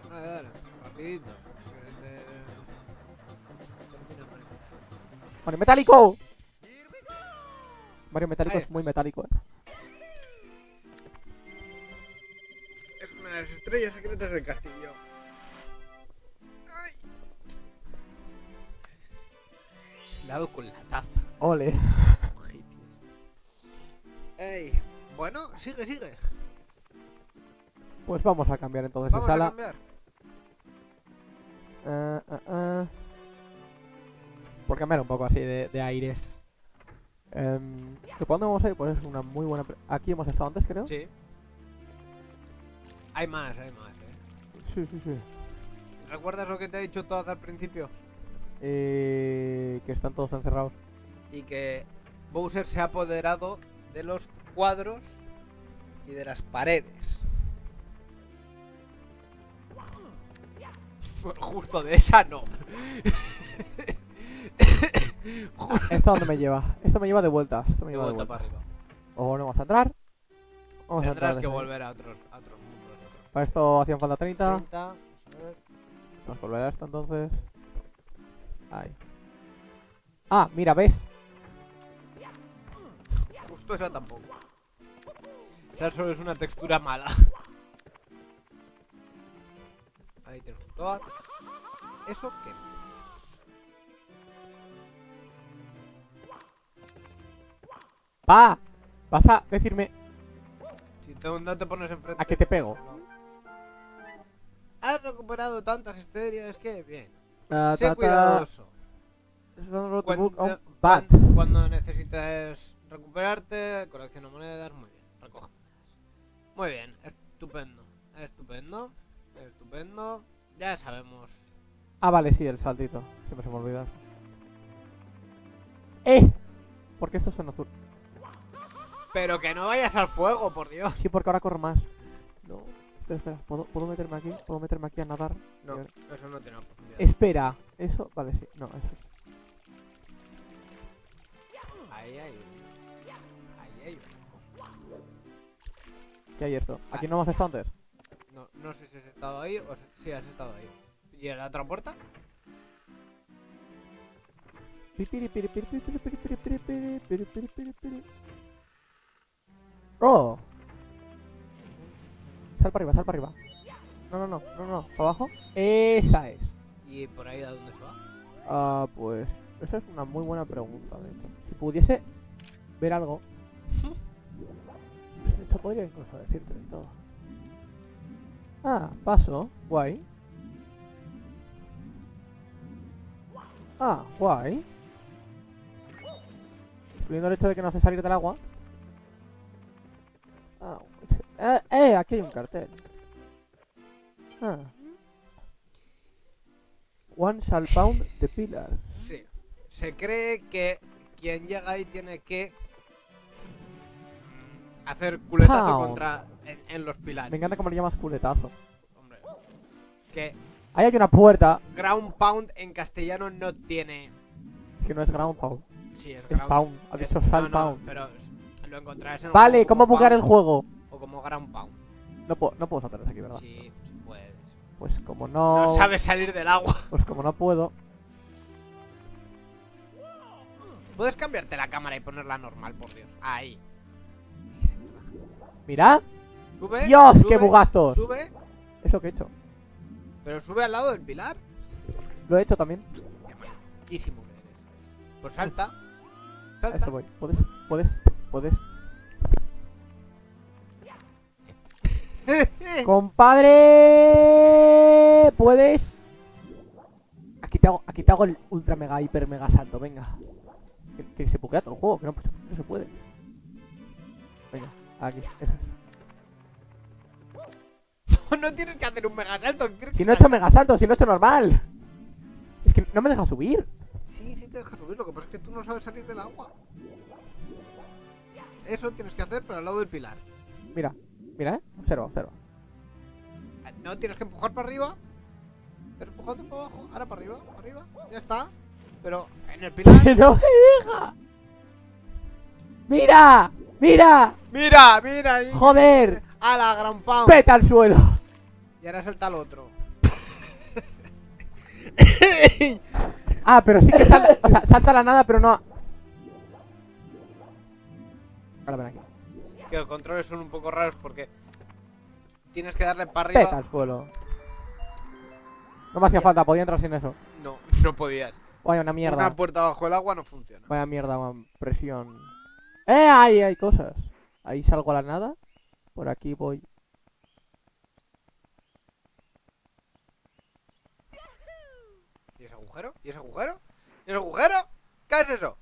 Dale, dale, rapidito. que te- termina Mario Metálico. ¡Mario Metálico! Es muy metálico, eh. De las estrellas secretas del castillo. Ay. Dado con la taza. Ole. Ey. Bueno, sigue, sigue. Pues vamos a cambiar entonces de Vamos a sala. cambiar. Ah, ah, ah. Por cambiar un poco así de, de aires. Em, ¿que ¿Por dónde vamos a ir? Pues es una muy buena... pre- Aquí hemos estado antes, creo. Sí. Hay más, hay más, eh. sí, sí. sí. ¿Recuerdas lo que te he dicho todo al principio? Eh, que están todos encerrados. Y que Bowser se ha apoderado de los cuadros y de las paredes. Bueno, justo de esa no. Ju- ¿Esto dónde me lleva? Esto me lleva de vuelta. Me de lleva de vuelta vuelta. para arriba. O no vamos a entrar. Vamos a entrar Tendrás que volver a otros, a otros Para esto hacían falta 30. 30, a ver. Vamos a volver a esto entonces. Ahí. Ah, mira, ¿ves? Justo esa tampoco. Esa solo es una textura mala. Ahí tienes un Toad. ¿Eso qué? ¡Pa! Vas a decirme Si te- no te pones enfrente. a que te pego. Has recuperado tantas estrellas que bien. Ta, sé cuidadoso. Cuando, cuando necesites recuperarte, colecciona monedas, muy bien, recoge monedas. Muy bien, estupendo, estupendo, estupendo. Ya sabemos. Ah, vale, sí, el saltito. Siempre se me olvida. ¡Eh! ¿Por qué estos son azul? Pero que no vayas al fuego, por Dios. Sí, porque ahora corro más. No. Espera, espera. ¿Puedo, ¿puedo meterme aquí? ¿Puedo meterme aquí a nadar? No, Eh, eso no tiene profundidad. Espera. ¿Eso? Vale, sí. No, eso es. Ahí hay Ahí hay. ¿Qué hay esto? ¿Aquí no hemos estado antes? No, no sé si has estado ahí o si has estado ahí. ¿Y en la otra puerta? ¡Oh! Sal para arriba, sal para arriba. No, no, no, no, no. ¿Para abajo? Esa es. ¿Y por ahí a dónde se va? Ah, pues. Esa es una muy buena pregunta, de hecho. Si pudiese ver algo. Hecho, podría incluso decirte de todo. Ah, paso. Guay. Ah, guay. Excluyendo el hecho de que no hace salir del agua. Ah, eh, eh, aquí hay un cartel. Ah. One shall pound the pillar. Sí. Se cree que quien llega ahí tiene que mm, hacer culetazo Pound. contra en, en los pilares. Me encanta cómo le llamas culetazo. Hombre. Que Ahí hay una puerta. ground pound en castellano no tiene. Es que no es ground pound. Sí, es Es ground pound. Ha es- dicho no, no, pound. pero lo encontrarás en Vale, ¿cómo bugar el juego? O como ground pound. No puedo, no puedo saltar desde aquí, ¿verdad? Sí, sí puedes. Pues como no. No sabes salir del agua. Pues como no puedo. Puedes cambiarte la cámara y ponerla normal, por Dios. Ahí. Mira. Sube. Dios, sube, qué bugazos. Sube, Es lo que he hecho. pero sube al lado del pilar. Lo he hecho también. Qué que eres. Pues salta. Salta. eso voy. Puedes, puedes, puedes. Compadre. Puedes. Aquí te hago, aquí te hago el ultra mega hiper mega salto, venga. Que, que se puquea todo el juego, que no, no se puede. Venga, aquí, eso no tienes que hacer un mega salto. Si no he hecho mega salto, si no he hecho normal. Es que no me deja subir. Sí, sí te deja subir, lo que pasa es que tú no sabes salir del agua. Eso tienes que hacer, pero al lado del pilar. Mira, mira, eh. Observa, observa. No tienes que empujar para arriba. Pero empujando para abajo, ahora para arriba, para arriba, ya está. Pero en el pilar. ¡Que no me deja! ¡Mira! ¡Mira! ¡Mira, mira! ¡Joder! ¡A la gran pound! ¡Peta al suelo! Y ahora salta el otro. Ah, pero sí que salta, o sea, salta a la nada, pero no. Ahora ven aquí. Que los controles son un poco raros porque tienes que darle para Peta arriba. al suelo. No me hacía falta, podía entrar sin eso. No, no podías. Vaya, una mierda. Una puerta bajo el agua no funciona. Vaya mierda, man, presión. ¡Eh! Ahí hay cosas. Ahí salgo a la nada. Por aquí voy. ¿Y ese agujero? ¿Y ese agujero? ¿Y ese agujero? ¿Qué es eso?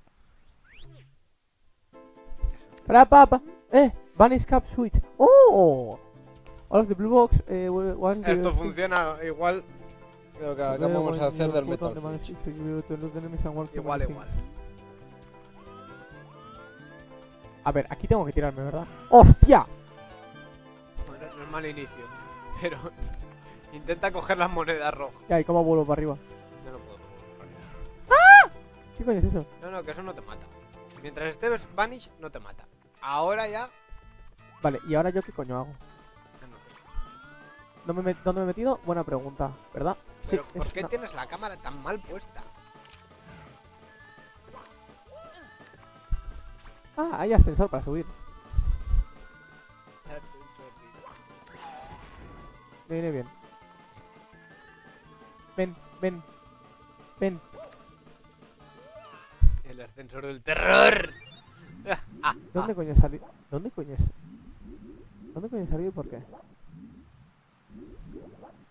Para, papa. ¡Eh! Vanish Cap Switch. ¡Oh! All of the blue box. Eh, one Esto funciona igual que lo que acabamos de hacer del Metal. Igual, igual. A ver, aquí tengo que tirarme, ¿verdad? ¡Hostia! Bueno, no es mal inicio. Pero intenta coger las monedas rojas. ¿Qué hay? ¿Cómo vuelvo para arriba? Yo no puedo. ¿Qué coño es eso? No, no, que eso no te mata. Mientras estés Vanish, no te mata. Ahora ya. Vale, ¿y ahora yo qué coño hago? no sé. ¿Dónde me, dónde me he metido? Buena pregunta, ¿verdad? Pero sí, ¿por es qué una- tienes la cámara tan mal puesta? Ah, hay ascensor para subir. Me viene bien. Ven, ven. Ven. El ascensor del terror. ¿Dónde coño salió? ¿Dónde coño es? ¿Dónde coño salió y por qué?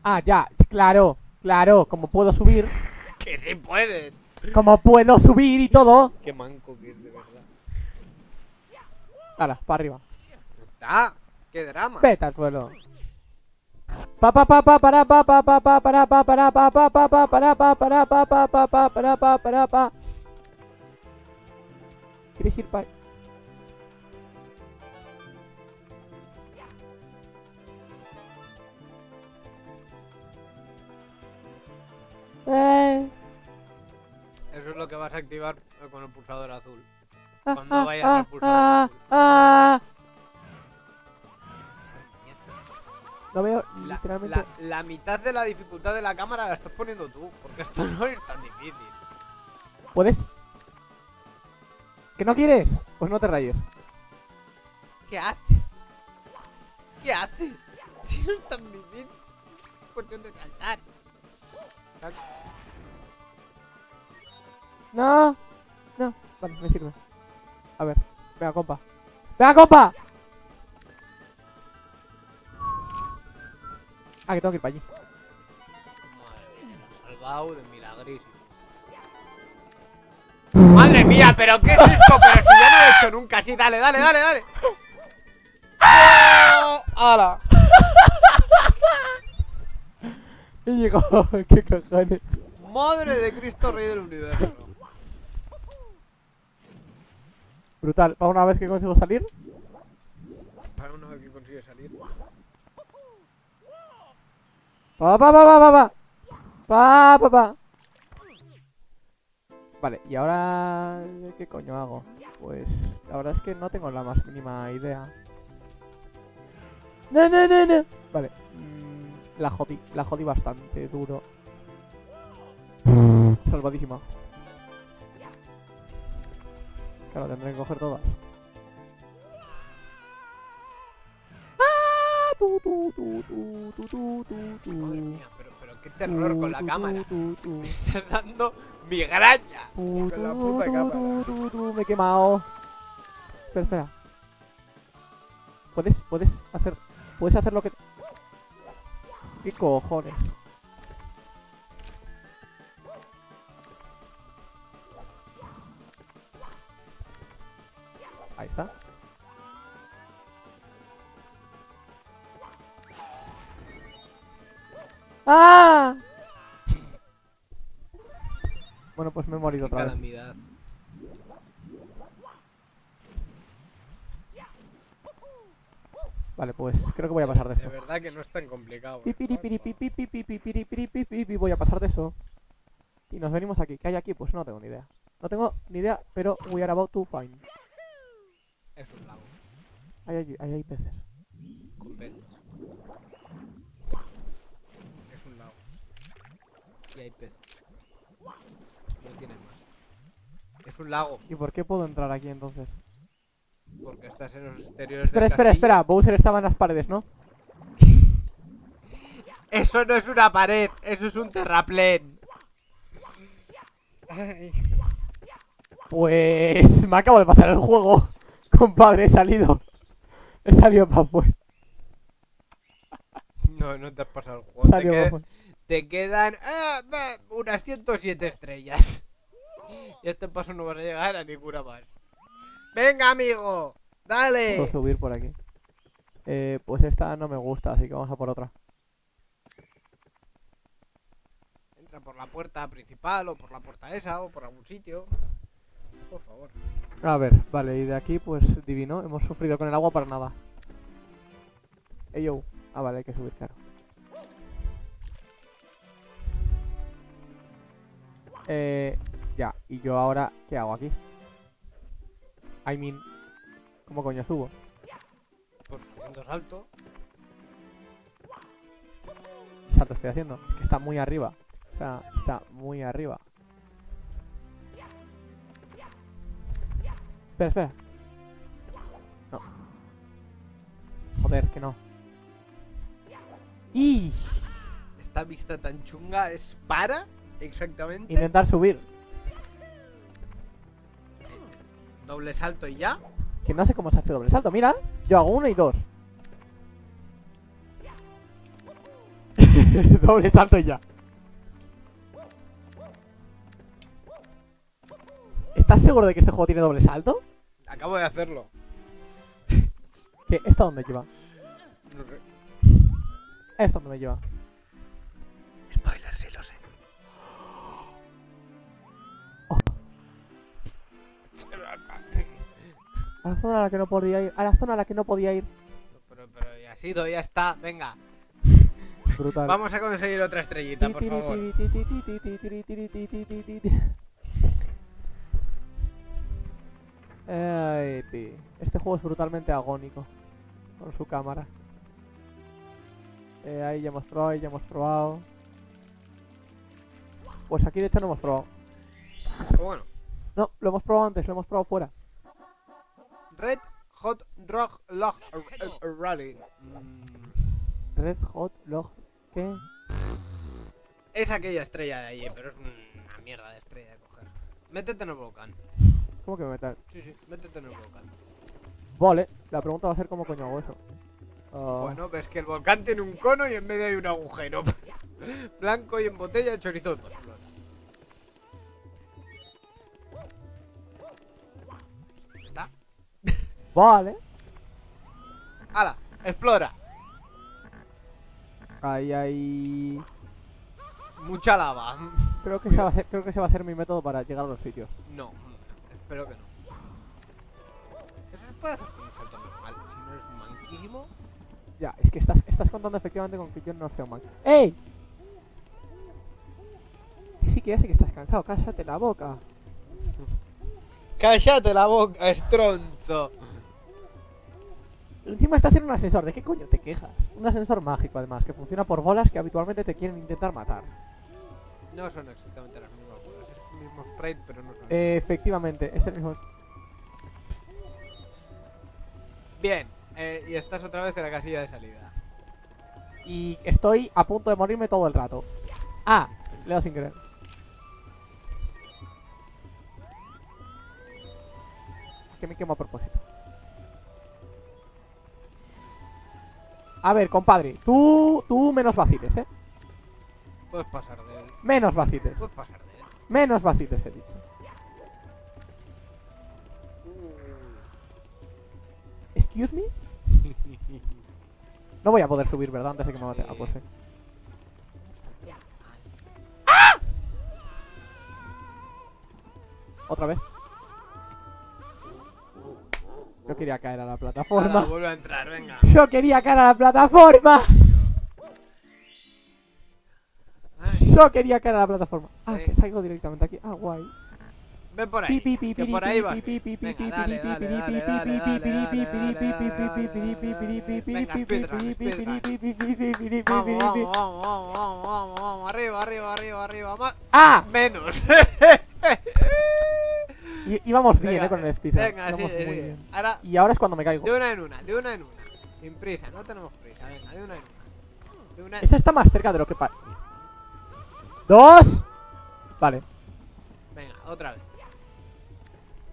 Ah, ya, claro, claro, como puedo subir. que sí puedes. Como puedo subir y todo. Qué manco que es de verdad. Hala, para arriba. ¡Ah! ¡Qué drama! Peta al suelo. Pa pa pa pa para pa pa pa pa para pa para pa pa pa pa para pa para pa pa pa pa para pa para pa. ¿Quieres ir para Eh. Eso es lo que vas a activar eh, con el pulsador azul. Ah, Cuando ah, vayas al ah, pulsador azul. Ah, Lo veo la. La, mitad de la dificultad de la cámara la estás poniendo tú, porque esto no es tan difícil. ¿Puedes? ¿Que no quieres? Pues no te rayes. ¿Qué haces? ¿Qué haces? Si no es tan difícil. Es cuestión de saltar. No. No. Vale, me sirve. A ver. Venga, compa. ¡Venga, compa! Ah, que tengo que ir para allí. Madre mía, me salvado de milagrísimo. ¡Madre mía! ¿Pero qué es esto? Pero si yo no lo he hecho nunca así. Dale, dale, dale, dale. ¡Hala! Y llegó, qué cajones. Madre de Cristo, Rey del Universo. Brutal, para una vez que consigo salir. Para una vez que consigue salir. Pa pa pa pa pa pa. Pa pa pa. Vale, y ahora ¿qué coño hago? Pues la verdad es que no tengo la más mínima idea. No, no, no, no. Vale. La jodí, la jodí bastante duro. Mm. Salvadísima. Claro, tendré que coger todas. Ah, Madre mía, pero, pero qué terror con la cámara. Me estás dando migraña. Con la puta cámara. Me he quemado. Espera, espera. Puedes, puedes hacer. Puedes hacer lo que. ¿Qué cojones? Ahí está. ¡Ah! bueno, pues me he morido Qué otra calamidad. vez. Vale, pues creo que voy a pasar de esto. De verdad que no es tan complicado. ¿eh? Voy a pasar de eso. Y nos venimos aquí. ¿Qué hay aquí? Pues no tengo ni idea. No tengo ni idea, pero we are about to find. Es un lago. Ahí hay, peces. Con peces. Es un lago. Y hay peces. No tiene más. Es un lago. ¿Y por qué puedo entrar aquí entonces? Porque estás en los exteriores Espera, del espera, castillo. espera. Bowser estaba en las paredes, ¿no? Eso no es una pared, eso es un terraplén. Ay. Pues me acabo de pasar el juego. Compadre, he salido. He salido para afuera. No, no te has pasado el juego. Te, qued- quedan ah, unas 107 estrellas. Y a este paso no vas a llegar a ninguna más. Venga, amigo. Puedo Dale. subir por aquí. Eh, pues esta no me gusta, así que vamos a por otra. Entra por la puerta principal o por la puerta esa o por algún sitio. Por favor. A ver, vale, y de aquí, pues divino. Hemos sufrido con el agua para nada. Ey, yo. Ah, vale, hay que subir, claro. Eh, ya, y yo ahora, ¿qué hago aquí? I mean, ¿cómo coño subo? Pues haciendo salto. ¿Qué salto estoy haciendo? Es que está muy arriba. O sea, está muy arriba. Espera, espera. No. Joder, que no. ¡Y! Esta vista tan chunga es para exactamente. Intentar subir. Doble salto y ya. Que no sé cómo se hace doble salto. Mira, yo hago uno y dos. doble salto y ya. ¿Estás seguro de que este juego tiene doble salto? Acabo de hacerlo. ¿Qué? ¿Esta dónde lleva? No sé. ¿Esta dónde me lleva? A la zona a la que no podía ir. A la zona a la que no podía ir. Pero, pero ya ha sido, ya está. Venga, Brutal. vamos a conseguir otra estrellita, por favor. Este juego es brutalmente agónico. Con su cámara. Eh, ahí ya hemos probado, ahí ya hemos probado. Pues aquí de hecho no hemos probado. Bueno, No, lo hemos probado antes, lo hemos probado fuera. Red Hot Rock Log Rally. Mm, Red Hot Log. ¿Qué? Es aquella estrella de allí, pero es una mierda de estrella de coger. Métete en el volcán. ¿Cómo que me meter? Sí, sí, métete en el volcán. Vale, la pregunta va a ser cómo coño hago eso. Ah, Bueno, ves que el volcán tiene un cono y en medio hay un agujero. Blanco y en botella chorizo de Vale. ¡Hala! ¡Explora! Ahí hay. Mucha lava. Creo que, ese va a ser, creo que ese va a ser mi método para llegar a los sitios. No, espero que no. Eso se puede hacer con un salto normal. Si no es manquísimo. Ya, es que estás, estás contando efectivamente con que yo no sea un man. ¡Ey! Sí, que ya sé que estás cansado, cállate la boca. ¡Cállate la boca, estronzo! Encima estás en un ascensor, ¿de qué coño te quejas? Un ascensor mágico además, que funciona por bolas que habitualmente te quieren intentar matar. No son exactamente las mismas bolas. Es el mismo sprite, pero no son. Eh, efectivamente, es el mismo. Bien, eh, y estás otra vez en la casilla de salida. Y estoy a punto de morirme todo el rato. Ah, le he dado sin querer. Que me quemo a propósito. A ver, compadre, tú, tú menos vaciles, ¿eh? Puedes pasar de él. Menos vaciles. Puedes pasar de él. Menos vaciles, he dicho. Excuse me. No voy a poder subir, ¿verdad? Antes de que me mate. Sí. Ah, pues sí. Otra vez. Yo quería caer a la Nada, plataforma. vuelve a entrar, venga. Yo quería caer a la plataforma. Ay, Yo quería caer a la plataforma. Ah, que salgo directamente aquí. Ah, guay. ven por ahí. Que por ahí va. Venga, dale, dale, dale, dale, dale, dale, Venga, speedrun, speedrun. Vamos, vamos, vamos, vamos, vamos. Arriba, arriba, arriba, arriba. ¡Ah! Menos. Y, íbamos bien, Venga, eh, con el speedrun. Venga, sí, Íbamos muy sí. bien. Ahora, Y ahora es cuando me caigo. de una en una, de una en una. Sin prisa, no tenemos prisa. Venga, de una en una. De una Esa está más cerca de lo que parece. ¡Dos! Vale. Venga, otra vez.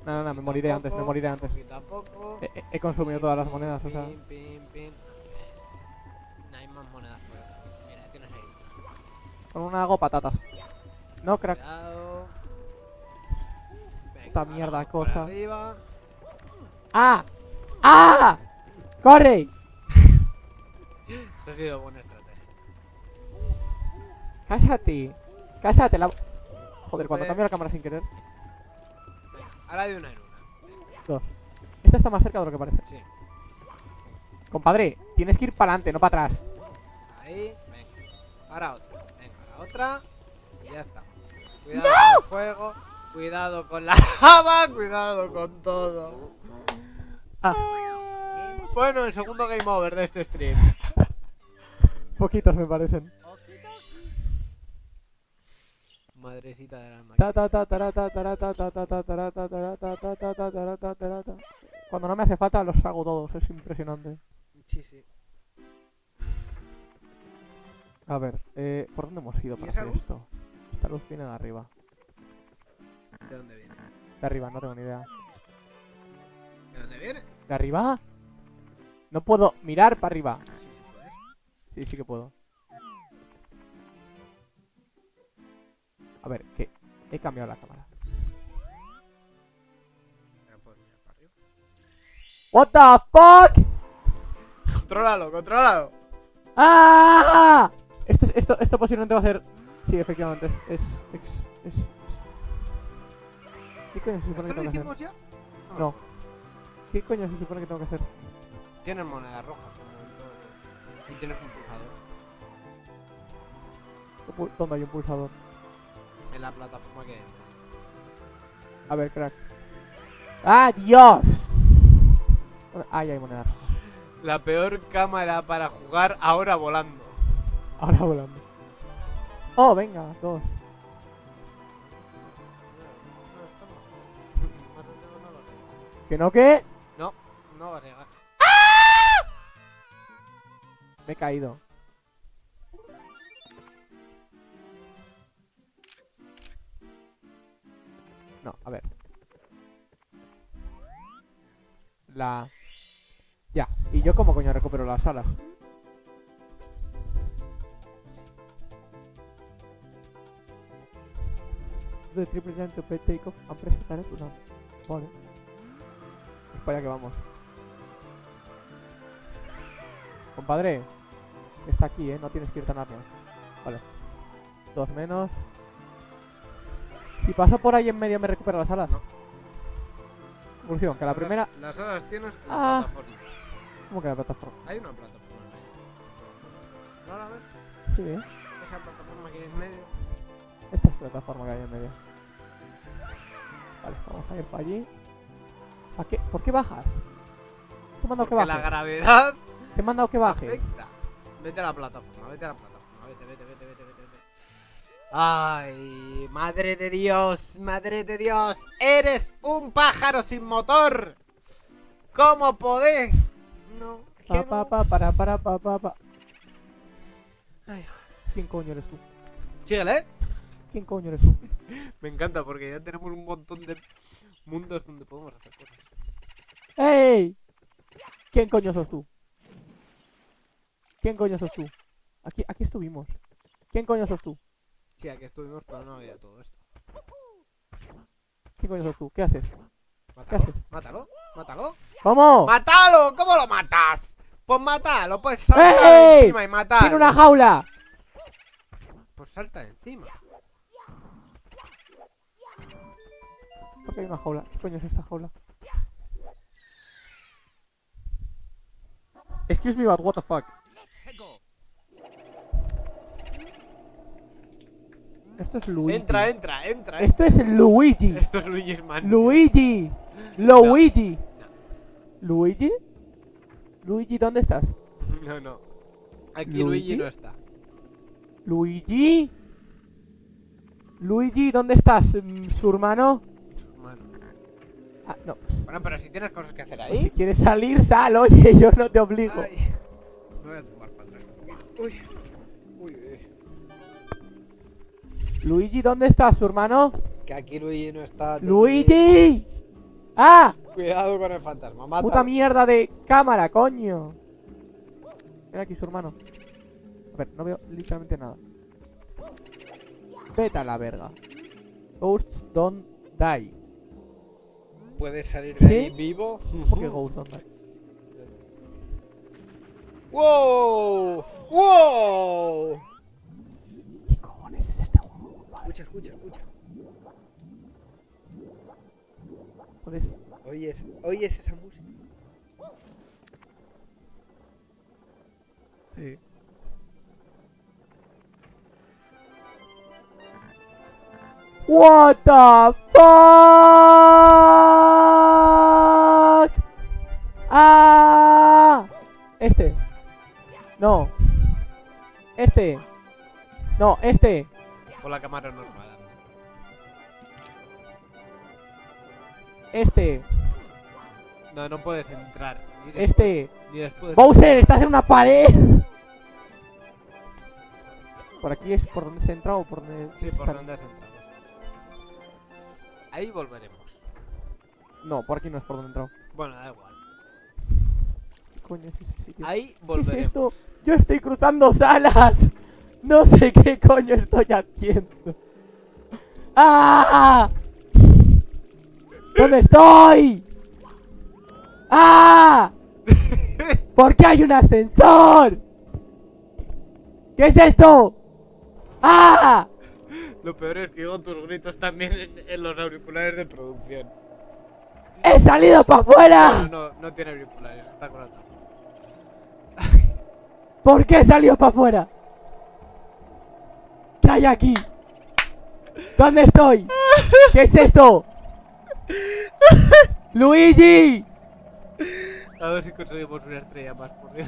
No, no, no, me moriré antes, me moriré antes. Poquito a poco. He, he- he consumido todas las monedas, o sea. Pin, pin, pin. No hay más monedas por aquí. Mira, tienes ahí. Con una hago patatas. No, crack. Cuidado. Esta ahora mierda cosa. Arriba. ¡Ah! ¡Ah! ¡Corre! Eso ha sido buena estrategia. Cállate. Cállate la... Joder, cuando Eh. cambio la cámara sin querer. Venga, ahora de una en una. Dos. Esta está más cerca de lo que parece. Sí. Compadre, tienes que ir para adelante, no para atrás. Ahí, venga. Ahora otra. Venga, ahora otra. Y ya estamos. Cuidado con el fuego. Cuidado con la lava. Cuidado con todo. Ah, Bueno, el segundo game over de este stream. poquitos me parecen. Madrecita ta, tara, ta. Cuando no me hace falta los hago todos, es impresionante. Sí, sí. A ver, eh, ¿por dónde hemos ido ¿Y para hacer luz? esto? Esta luz viene de arriba. ¿De dónde viene? De arriba, no tengo ni idea. ¿De dónde viene? ¿De arriba? No puedo mirar para arriba. Ah, sí, sí puedes. Sí, sí que puedo. A ver, que he cambiado la cámara. Pero puedes mirar para arriba. What the fuck? Contrólalo, contrólalo. ¡Ah! Esto, esto, esto posiblemente va a ser. Sí, efectivamente, es. es, es, es- ¿Qué coño se supone ¿Esto que tengo que hacer? hicimos ya? No. ¿Qué coño se supone que tengo que hacer? Tienes moneda roja, como en todos los- Y tienes un pulsador ¿Qué pu- ¿Dónde hay un pulsador? en la plataforma que. A ver, crack. ¡Ah, Dios! Ah, ya hay moneda. La peor cámara para jugar ahora volando. Ahora volando. Oh, venga, dos. ¿Que no que? No, no va a llegar. Me he caído. No, a ver. La... Ya. ¿Y yo cómo coño recupero las alas? The triple jump to pay takeoff and press the. Vale. Pues para allá que vamos. Compadre. Está aquí, eh. No tienes que ir tan rápido. Vale. Dos menos. Si paso por ahí en medio me recupera las alas. No. Evolución, que la primera. Las alas tienes en Ah. la plataforma. ¿Cómo que la plataforma? Hay una plataforma en medio. ¿No la ves? Sí, eh. Esa plataforma que hay en medio. Esta es la plataforma que hay en medio. Vale, vamos a ir para allí. ¿A qué? ¿Por qué bajas? Te he mandado que Porque la bajes. gravedad Te he mandado que bajes. Vete a la plataforma, vete a la plataforma. Vete, vete, vete, vete, vete. vete. Ay, madre de Dios, madre de Dios. Eres un pájaro sin motor. ¿Cómo podés? No, Pa, pa, pa, para, para, pa, pa, pa. Ay. ¿Quién coño eres tú? Síguele, ¿eh? ¿Quién coño eres tú? Me encanta porque ya tenemos un montón de mundos donde podemos hacer cosas. ¡Ey! ¿Quién coño sos tú? ¿Quién coño sos tú? Aquí, aquí estuvimos. ¿Quién coño sos tú? Sí, aquí estuvimos, pero no había todo esto. ¿Quién coño sos tú? ¿Qué haces? Mátalo, haces? mátalo, mátalo. ¿Cómo? ¡Mátalo! ¿Cómo lo matas? Pues mátalo, pues salta encima y matar. ¡Tiene una jaula! Pues salta encima. ¿Por qué hay una jaula? ¿Qué coño es esta jaula? Excuse me, but what the fuck? Esto es Luigi. Entra, entra, entra. entra. Esto es Luigi. Esto es Luigi's Mansion. Luigi. Luigi. ¿Luigi? Luigi, ¿dónde estás? No, no. Aquí ¿Luigi? Luigi no está. Luigi. Luigi, ¿dónde estás? mm, ¿Su hermano? Ah, no. Bueno, pero si tienes cosas que hacer Si ahí. quieres salir, sal, oye, yo no te obligo. Ay. Me voy a tumbar para atrás un poquito. Uy. Uy, uy. Luigi, ¿dónde está su hermano? Que aquí Luigi no está. ¡Luigi! ¡Ah! Cuidado con el fantasma. Mata. Puta mierda de cámara, coño. Ven aquí su hermano. A ver, no veo literalmente nada. Vete a la verga. Ghosts don't die. ¿Puedes salir de ahí ¿Sí? vivo? ¿Cómo don't die? ¡Wow! ¡Wow! ¿Qué cojones es este juego? Escucha, escucha, escucha. Puedes... Oyes, oyes esa música. Sí. What the fuck? Ah, este. No. Este. No, este. Por la cámara normal. Este. No, no puedes entrar. Ni después, Este. Ni después. Bowser, estás en una pared. Por aquí es por donde se entra o por donde Sí, por donde has entrado. Ahí volveremos. No, por aquí no es por donde he entrado. Bueno, da igual. ¿Qué coño es ese sitio? Ahí ¿Qué es volveremos. esto? Yo estoy cruzando salas. No sé qué coño estoy haciendo. ¡Ah! ¿Dónde estoy? ¡Ah! ¿Por qué hay un ascensor? ¿Qué es esto? ¡Ah! Lo peor es que oigo tus gritos también en, en los auriculares de producción. ¡He salido para No, afuera! no, no tiene auriculares, está con altavoz. ¿Por qué he salido para afuera? ¿Qué hay aquí? ¿Dónde estoy? ¿Qué es esto? ¡Luigi! A ver si conseguimos una estrella más, por Dios.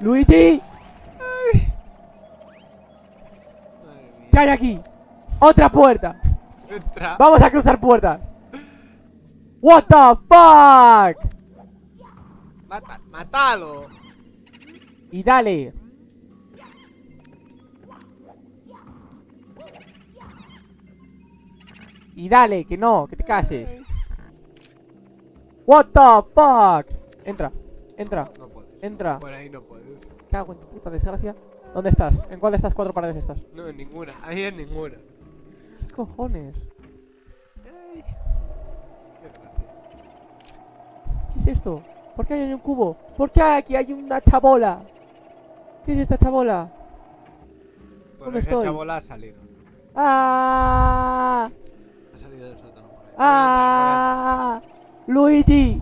¡Luigi! Mía. ¿Qué hay aquí? ¡Otra puerta! ¡Vamos a cruzar puertas! ¡What the fuck! Mata, ¡Mátalo! Y dale. Y dale, que no, que te cases. What the fuck? Entra, entra, No puedes. entra. Por ahí no puedes. Cago en tu puta desgracia. ¿Dónde estás? ¿En cuál de estas cuatro paredes estás? No, en ninguna. Ahí en ninguna. ¿Qué cojones? Ay. Qué gracia. ¿Qué es esto? ¿Por qué hay un cubo? ¿Por qué aquí hay una chabola? ¿Qué es esta chabola? Por ¿Dónde esa estoy? chabola ha salido. ¡Ah! Ha salido del sótano por ahí. ¡Ah! ¡Luigi!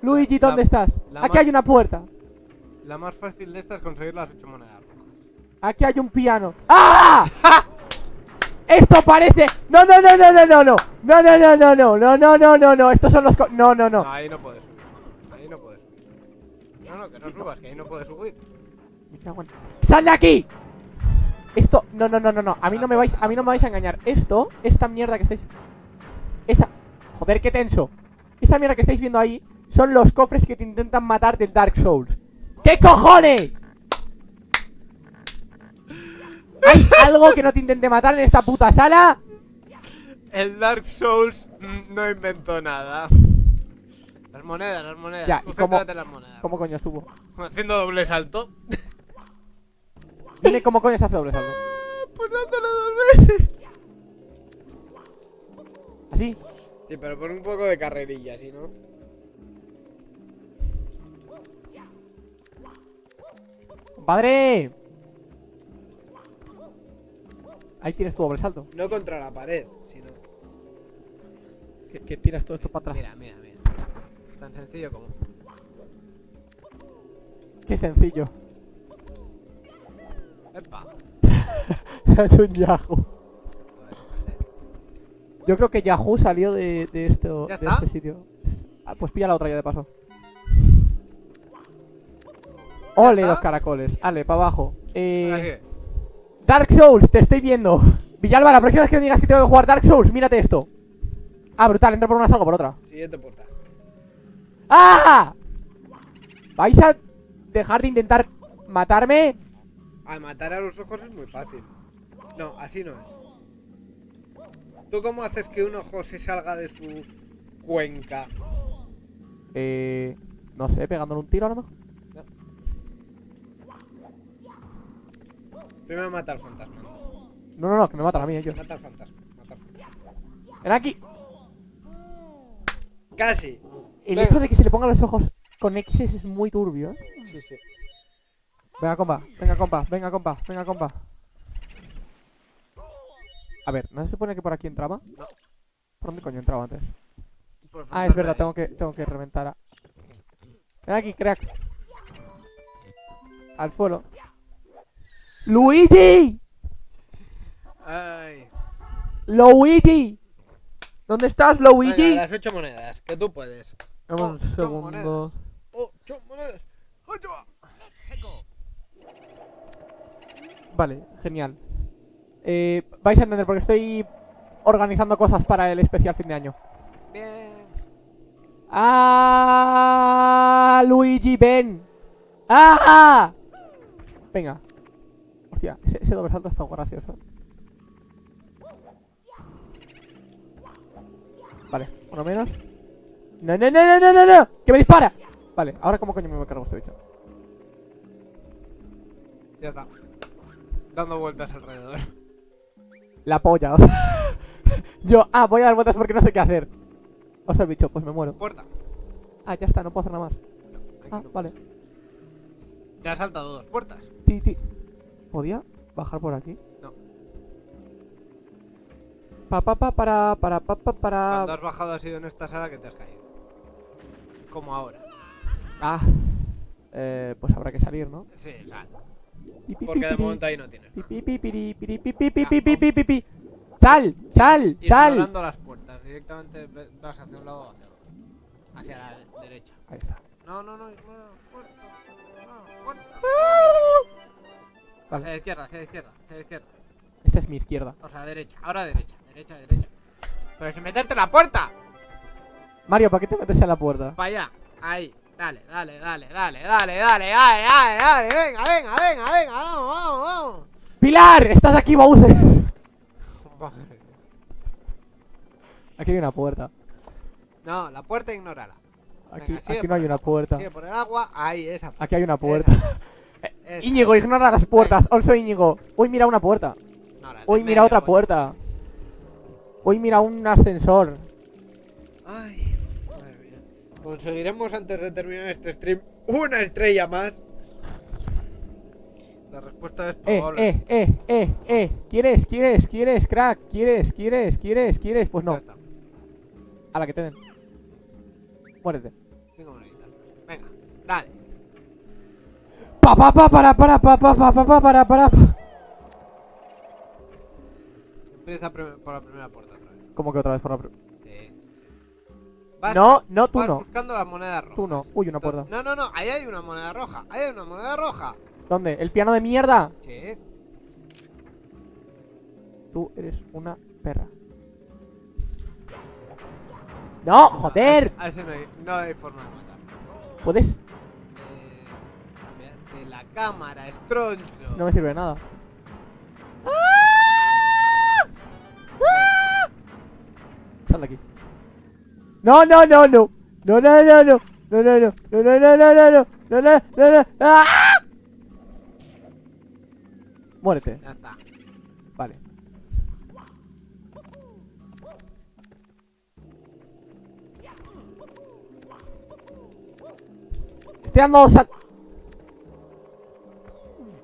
Luigi, La- ¿dónde estás? la Aquí más- hay una puerta. La más fácil de estas es conseguir las ocho monedas rojas. Aquí hay un piano. ¡Ah! Esto parece. No, no, no, no, no, no, no. No, no, no, no, no, no, no, no, no, no. Estos son los. co- No, no, no. Ahí no puedes subir. Ahí no puedes subir. No, no, que no subas, que ahí no puedes subir. ¡Sal de aquí! Esto. No, no, no, no, no. A mí no me vais. A mí no me vais a engañar. Esto, esta mierda que estáis. Esa. Joder, qué tenso. Esa mierda que estáis viendo ahí son los cofres que te intentan matar del Dark Souls. ¿Qué cojones? ¿Hay algo que no te intente matar en esta puta sala? El Dark Souls mm, no inventó nada. Las monedas, las monedas. Ya, Tú ¿y cómo- las monedas. ¿Cómo coño subo? Haciendo doble salto. Dime cómo coño se hace doble salto. Pues dándole dos veces. ¿Así? Sí, pero por un poco de carrerilla, si no. ¡Padre! Ahí tienes tu doble salto. No contra la pared, sino. Que, que tiras todo esto para atrás. Mira, mira, mira. Tan sencillo como. Qué sencillo. ¡Epa! es un Yahoo. Yo creo que Yahoo salió de, de esto, ¿Ya de está? este sitio. Ah, pues pilla la otra ya de paso. Ole los caracoles. Ale, para abajo. Eh. Dark Souls, te estoy viendo. Villalba, la próxima vez que me digas que tengo que jugar Dark Souls, mírate esto. Ah, brutal, entro por una, salgo por otra. Siguiente puerta. ¡Ah! ¿Vais a dejar de intentar matarme? A matar a los ojos es muy fácil. No, así no es. ¿Tú cómo haces que un ojo se salga de su cuenca? Eh... No sé, pegándole un tiro a lo mejor. Primero mata al fantasma. No, no, no, que me matan a mí ellos. Mata al fantasma. Mata al fantasma. Ven aquí. Casi. El Venga. hecho de que se le pongan los ojos con X es muy turbio, ¿eh? Sí, sí. Venga, compa, venga, compa, venga, compa, venga, compa. A ver, ¿no se supone que por aquí entraba? No. ¿Por dónde coño entraba antes? Por Ah, es verdad, tengo que, tengo que reventar a... Ven aquí, crack. Al suelo. ¡Luigi! Ay. ¡Luigi! ¿Dónde estás, Luigi? Venga, las ocho monedas, que tú puedes. Dame un ocho segundo. monedas. Ocho monedas. Ocho. Vale, genial. Eh, vais a entender porque estoy organizando cosas para el especial fin de año. Bien. ¡Ah! Luigi, ven. ¡Ah! Venga. Hostia, ese, ese doble salto está gracioso. Vale, uno menos. ¡No, no, no, no, no, no! no! ¡Que me dispara! Vale, ahora cómo coño me cargo este bicho. Ya está. Dando vueltas alrededor. La polla, o sea. Yo, ah, voy a dar vueltas porque no sé qué hacer. O sea, el bicho, pues me muero. Puerta. Ah, ya está, no puedo hacer nada más. Ah, no vale. Te has saltado dos puertas. Ti, ti. ¿Podía bajar por aquí? No. Pa, pa, pa, para, para, pa, pa, para... Cuando has bajado ha sido en esta sala que te has caído. Como ahora. Ah. Eh, pues habrá que salir, ¿no? Sí, sal. Porque de momento ahí no tienes. ¡Sal! ¡Sal! ¡Sal! Ignorando las puertas, directamente vas hacia un lado o hacia otro. Hacia la derecha. Ahí. No, no, no, no. Hacia la izquierda, hacia la izquierda, hacia la izquierda. Esta es mi izquierda. O sea, derecha. Ahora derecha, derecha, derecha. Pero sin meterte en la puerta. Mario, ¿para qué te metes en la puerta? Para allá. Ahí. Dale, dale, dale, dale, dale, dale, dale, dale, dale. Venga, venga, venga, venga. Vamos, vamos, vamos. ¡Pilar! ¡Estás aquí, Bowser! Aquí hay una puerta. No, la puerta ignórala. Aquí, Venga, sigue aquí no hay una puerta. Sigue por el agua. Ahí, esa. Aquí hay una puerta. esa. Íñigo, ignora las puertas. Also Íñigo. Uy, mira una puerta. No, Uy, mira otra puerta. Uy, mira un ascensor. Ay, madre mía. Conseguiremos antes de terminar este stream una estrella más. La respuesta es Eh, probable. eh, eh, eh, eh. ¿Quieres, quieres, quieres, crack? ¿Quieres, quieres, quieres, quieres? Pues no. A la que te den. Muérete. Venga, dale. Pa, pa, pa, para, para, pa, pa, pa, pa, pa, para, para. pa. Empieza por la primera puerta otra vez. ¿Cómo que otra vez por la... pr- Sí, sí, sí. Vas- No, no, tú vas no. buscando las monedas rojas. Tú no. Uy, una puerta. No, no, no. Ahí hay una moneda roja. Ahí hay una moneda roja. ¿Dónde? ¿El piano de mierda? Sí. Tú eres una perra. ¡No! ¡Joder! A ese, a ese no, hay, no hay forma de matar. ¿Puedes? Cámara, estroncho. No me sirve de nada. Sal de aquí. No, no, no, no. No, no, no, no. No, no, no. No, no, no, no, no, no. No, no, no, no. ¡Ah! Muérete. Ya está. Vale. Estoy dando sal...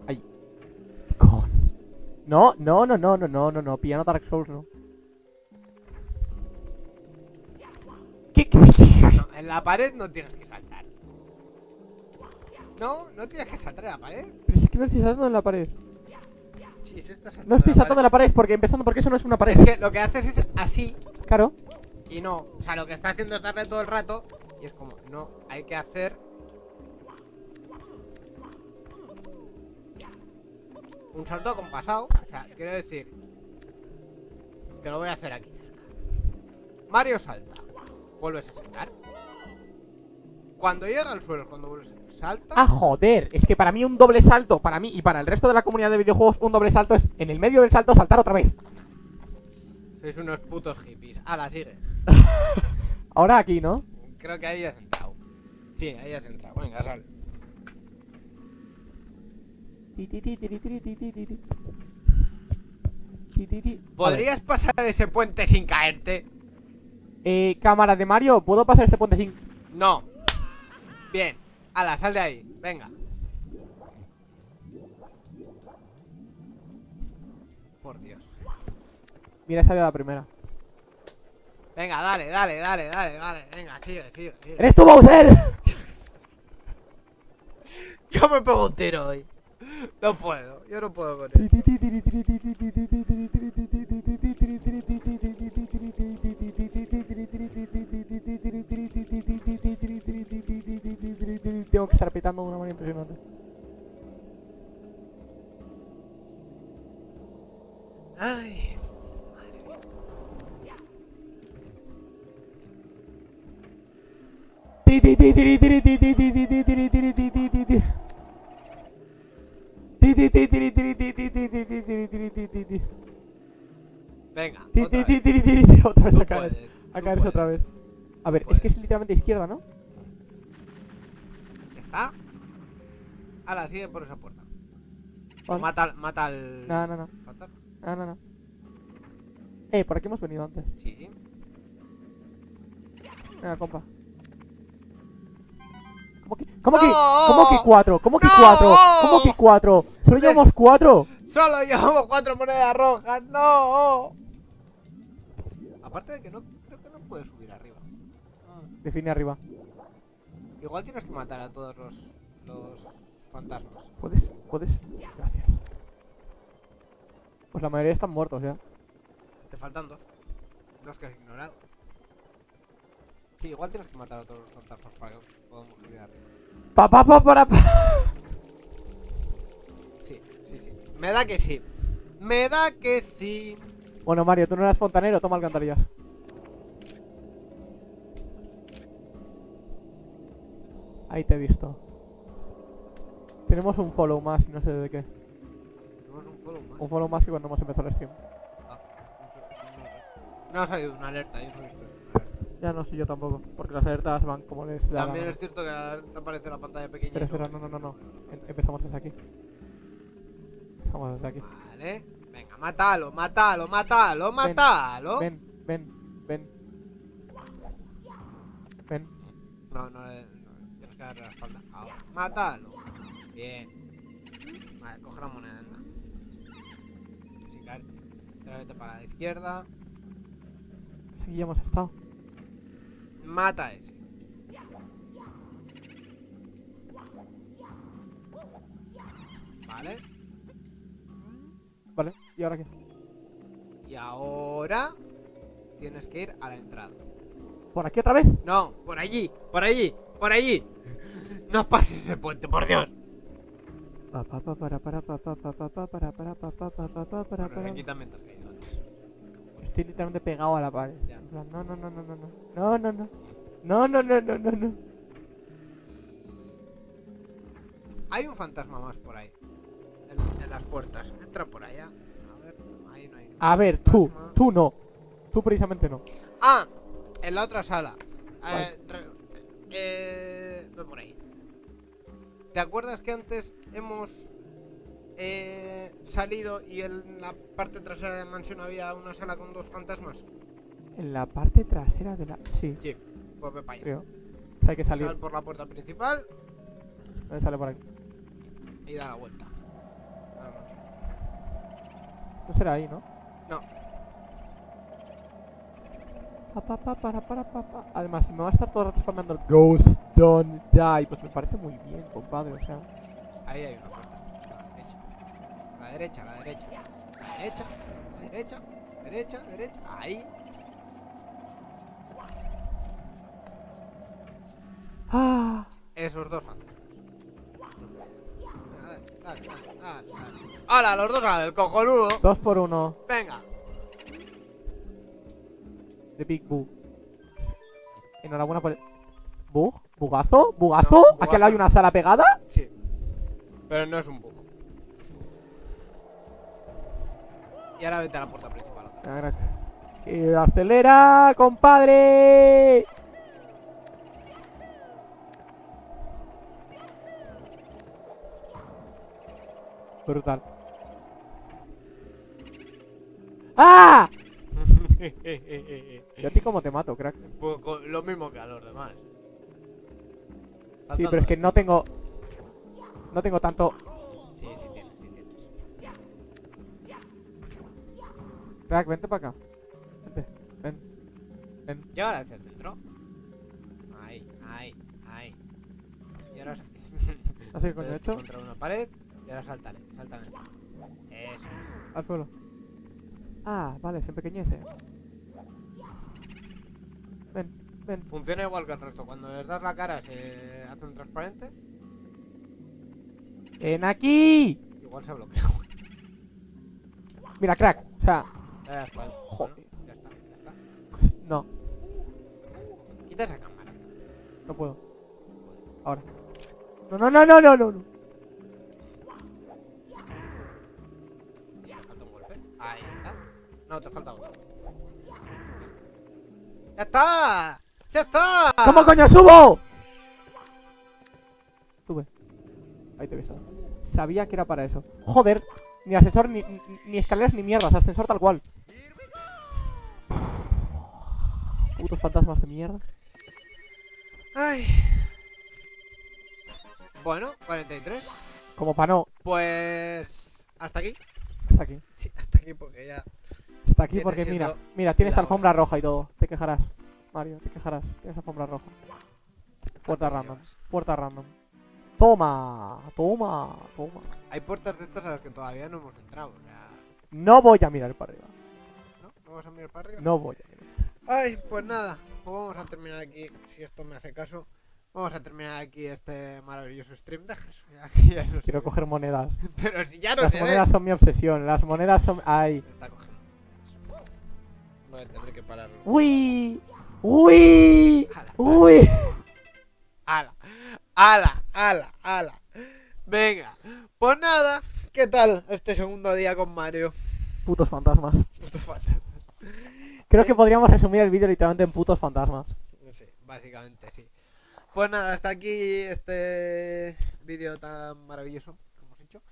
Ay. Cojones. No, no, no, no, no, no, no, no. Piano Dark Souls, no. ¿Qué? qué- No, en la pared no tienes que saltar. No, no tienes que saltar en la pared. Pero es que no estoy saltando en la pared. Sí, se está saltando No estoy saltando en la pared porque empezando porque eso no es una pared. Es que lo que haces es así Claro. y no. O sea, lo que está haciendo es darle todo el rato y es como, no, hay que hacer. Un salto compasado. O sea, quiero decir. Que lo voy a hacer aquí cerca. Mario salta. Vuelves a saltar. Cuando llega al suelo, cuando vuelves a salta. Ah, joder, es que para mí un doble salto, para mí y para el resto de la comunidad de videojuegos, un doble salto es en el medio del salto saltar otra vez. Sois unos putos hippies. Ala, sigue. Ahora aquí, ¿no? Creo que ahí has entrado. Sí, ahí has entrado. Venga, sal. Ti, ti, ti, tiri, tiri, ti, ti, ti, ti. Ti, ti, ti. A ver, ¿Podrías pasar ese puente sin caerte? Eh, cámara de Mario, ¿puedo pasar este puente sin...? No. Bien. Ala, sal de ahí. Venga. Por Dios. Mira, salió la primera. Venga, dale, dale, dale, dale, dale. Venga, sigue, sigue, sigue. ¡Eres tú, Bowser! Yo me pego un tiro hoy. No puedo, yo no puedo con él. Tengo que estar petando de una manera impresionante. Ay. Venga, otra vez. Otra vez a caer. puedes, A caerse otra vez. A ver, es que es literalmente izquierda, ¿no? ¿Está? Ala, sigue por esa puerta. Vale. Mata, al- mata al. No, no, no. fantasma. No, no, no. Eh, por aquí hemos venido antes. Sí. Venga, compa. ¿Cómo que? ¿Cómo que, ¡No! ¿Cómo que cuatro? ¿Cómo que ¡No! cuatro? ¿Cómo que cuatro? Solo Le- llevamos cuatro. Solo llevamos cuatro monedas rojas, no. Aparte de que no, creo que no puedes subir arriba. Define arriba. Igual tienes que matar a todos los, los fantasmas. ¿Puedes? ¿Puedes? Gracias. Pues la mayoría están muertos ya. Te faltan dos. Dos que has ignorado. Sí, igual tienes que matar a todos los fantasmas para que podamos subir arriba. Pa, pa, pa, para, pa. Sí, sí, sí. Me da que sí. Me da que sí. Bueno, Mario, tú no eras fontanero, toma alcantarillas. Ahí te he visto. Tenemos un follow más y no sé de qué. Tenemos un follow más. Un follow más que cuando hemos empezado el stream. Ah, no sé. No ha salido una alerta, yo no. Ya no sé yo tampoco, porque las alertas van como les da También es cierto que la alerta aparece la pantalla pequeña. Espera, no, no, no, no. Em- empezamos desde aquí. Empezamos desde aquí. Vale. Venga, mátalo, mátalo, mátalo, mátalo. Ven, ven, ven. Ven. No, no, eh, no, tienes que darle la espalda. Ahora, mátalo. Bien. Vale, coge la moneda, anda. Sin caerte. Vete para la izquierda. Aquí ya hemos estado. Mata a ese. Vale. Vale, ¿y ahora qué? Y ahora tienes que ir a la entrada. ¿Por aquí otra vez? No, por allí, por allí, por allí. No pases ese puente, por Dios. Aquí también te has caído antes. Estoy literalmente pegado a la pared. Ya. En plan, No, no, no, no, no, no. No, no, no. No, no, no, no, no, no. Hay un fantasma más por ahí. En, en las puertas. Entra por allá. A ver, ahí no hay. A ver, tú, tú no. Tú precisamente no. Ah, en la otra sala. Eh, eh, ve por ahí. ¿Te acuerdas que antes hemos eh, salido y en la parte trasera de la mansión había una sala con dos fantasmas? En la parte trasera de la... Sí, Sí, pues ve para allá. creo. O sea, hay que Sal salir. por la puerta principal ¿Dónde sale por aquí? y da la vuelta. No será ahí, ¿no? No. Pa, pa, pa, para, para, pa, pa. Además, si me va a estar todo el rato spameando el Ghost Don't Die, pues me parece muy bien, compadre. O sea, Ahí hay una la derecha. A la derecha, a la derecha. La derecha. La derecha. Derecha, derecha. Ahí. ¡Ah! Esos dos fantasmas. Dale, dale, dale, dale, dale. ¡Hala, los dos a la del cojonudo! Dos por uno Venga. de Big Boo. Enhorabuena por el... ¿Bug? ¿Bugazo? ¿Bugazo? No, ¿Aquí al lado hay una sala pegada? Sí. Pero no es un bug. Y ahora vete a la puerta principal. otra vez. Gracias. Y acelera, compadre. Brutal. ¡Ah! ¿Y a ti cómo te mato, crack? Pues con lo mismo que a los demás. Sí, pero es que no tengo... No tengo tanto... Crack, vente para acá. Vente, ven. Llega hacia el centro. Ahí, ahí, ahí. Y ahora... coño he Puedes hecho. Contra una pared y ahora sáltale, sáltale. Eso es. Al suelo. Ah, vale, se empequeñece. Ven, ven. Funciona igual que el resto. Cuando les das la cara se hace un transparente. ¡Ven aquí! Igual se bloquea. Mira, crack. O sea, Joder. Bueno, ya está, ya está. no, Quita esa cámara. no puedo. Ahora. No, no, no, no, no, no. no. Falta un golpe. Ahí está. No, te falta otro. ¡Ya está! ¡Ya está! ¿Cómo coño subo? Sube. Ahí te he visto. Sabía que era para eso. Joder, ni ascensor, ni, ni, ni escaleras, ni mierdas. Ascensor tal cual. Putos fantasmas de mierda. Ay. Bueno, 43. Como para no. Pues. Hasta aquí. Hasta aquí. Sí, hasta aquí porque ya. Hasta aquí porque mira, mira, tienes alfombra roja y todo. Te quejarás. Mario, te quejarás. Tienes alfombra roja. Puerta ¿cuánto random. Puerta random. Toma, toma, toma. Hay puertas de estas a las que todavía no hemos entrado. O sea. No voy a mirar para arriba. ¿No? ¿No vas a mirar para arriba? No voy a. Ay, pues nada. Pues vamos a terminar aquí. Si esto me hace caso. Vamos a terminar aquí este maravilloso stream. Deja eso ya. ya no Quiero coger monedas. Pero si ya no Las se monedas ve. son mi obsesión. Las monedas son. Ay. Está cogiendo. Voy a tener que pararlo. Uy. Uy. Ala, Uy. ala, ala, ala, ala. Venga. Pues nada. ¿Qué tal este segundo día con Mario? Putos fantasmas. Puto fantasma. Creo que podríamos resumir el vídeo literalmente en putos fantasmas. Sí, básicamente sí. Pues nada, hasta aquí este vídeo tan maravilloso que hemos hecho.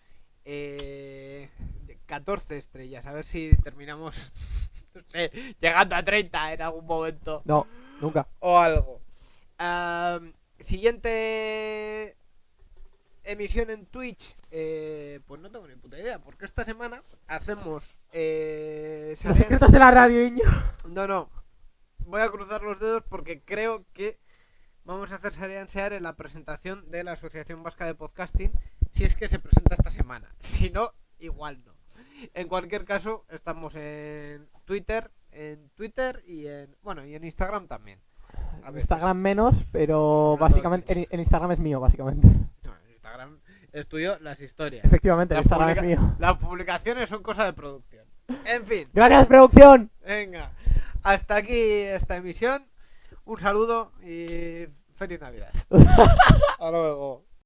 Eh, de 14 estrellas, a ver si terminamos, no sé, llegando a 30 en algún momento No, nunca. o algo. Am, siguiente emisión en Twitch, eh, pues no tengo ni puta idea, porque esta semana hacemos... Eh, Los secretos de la radio, niño. no, no. Voy a cruzar los dedos porque creo que vamos a hacer Sear en la presentación de la Asociación Vasca de Podcasting. Si es que se presenta esta semana. Si no, igual no. En cualquier caso, estamos en Twitter, en Twitter y en. Bueno, y en Instagram también. A. Instagram menos, pero básicamente el Instagram es mío, básicamente. No, en Instagram es tuyo las historias. Efectivamente, el Instagram es mío. Las publicaciones son cosa de producción. En fin. Gracias, producción. Venga, hasta aquí esta emisión. Un saludo y feliz Navidad. Hasta luego.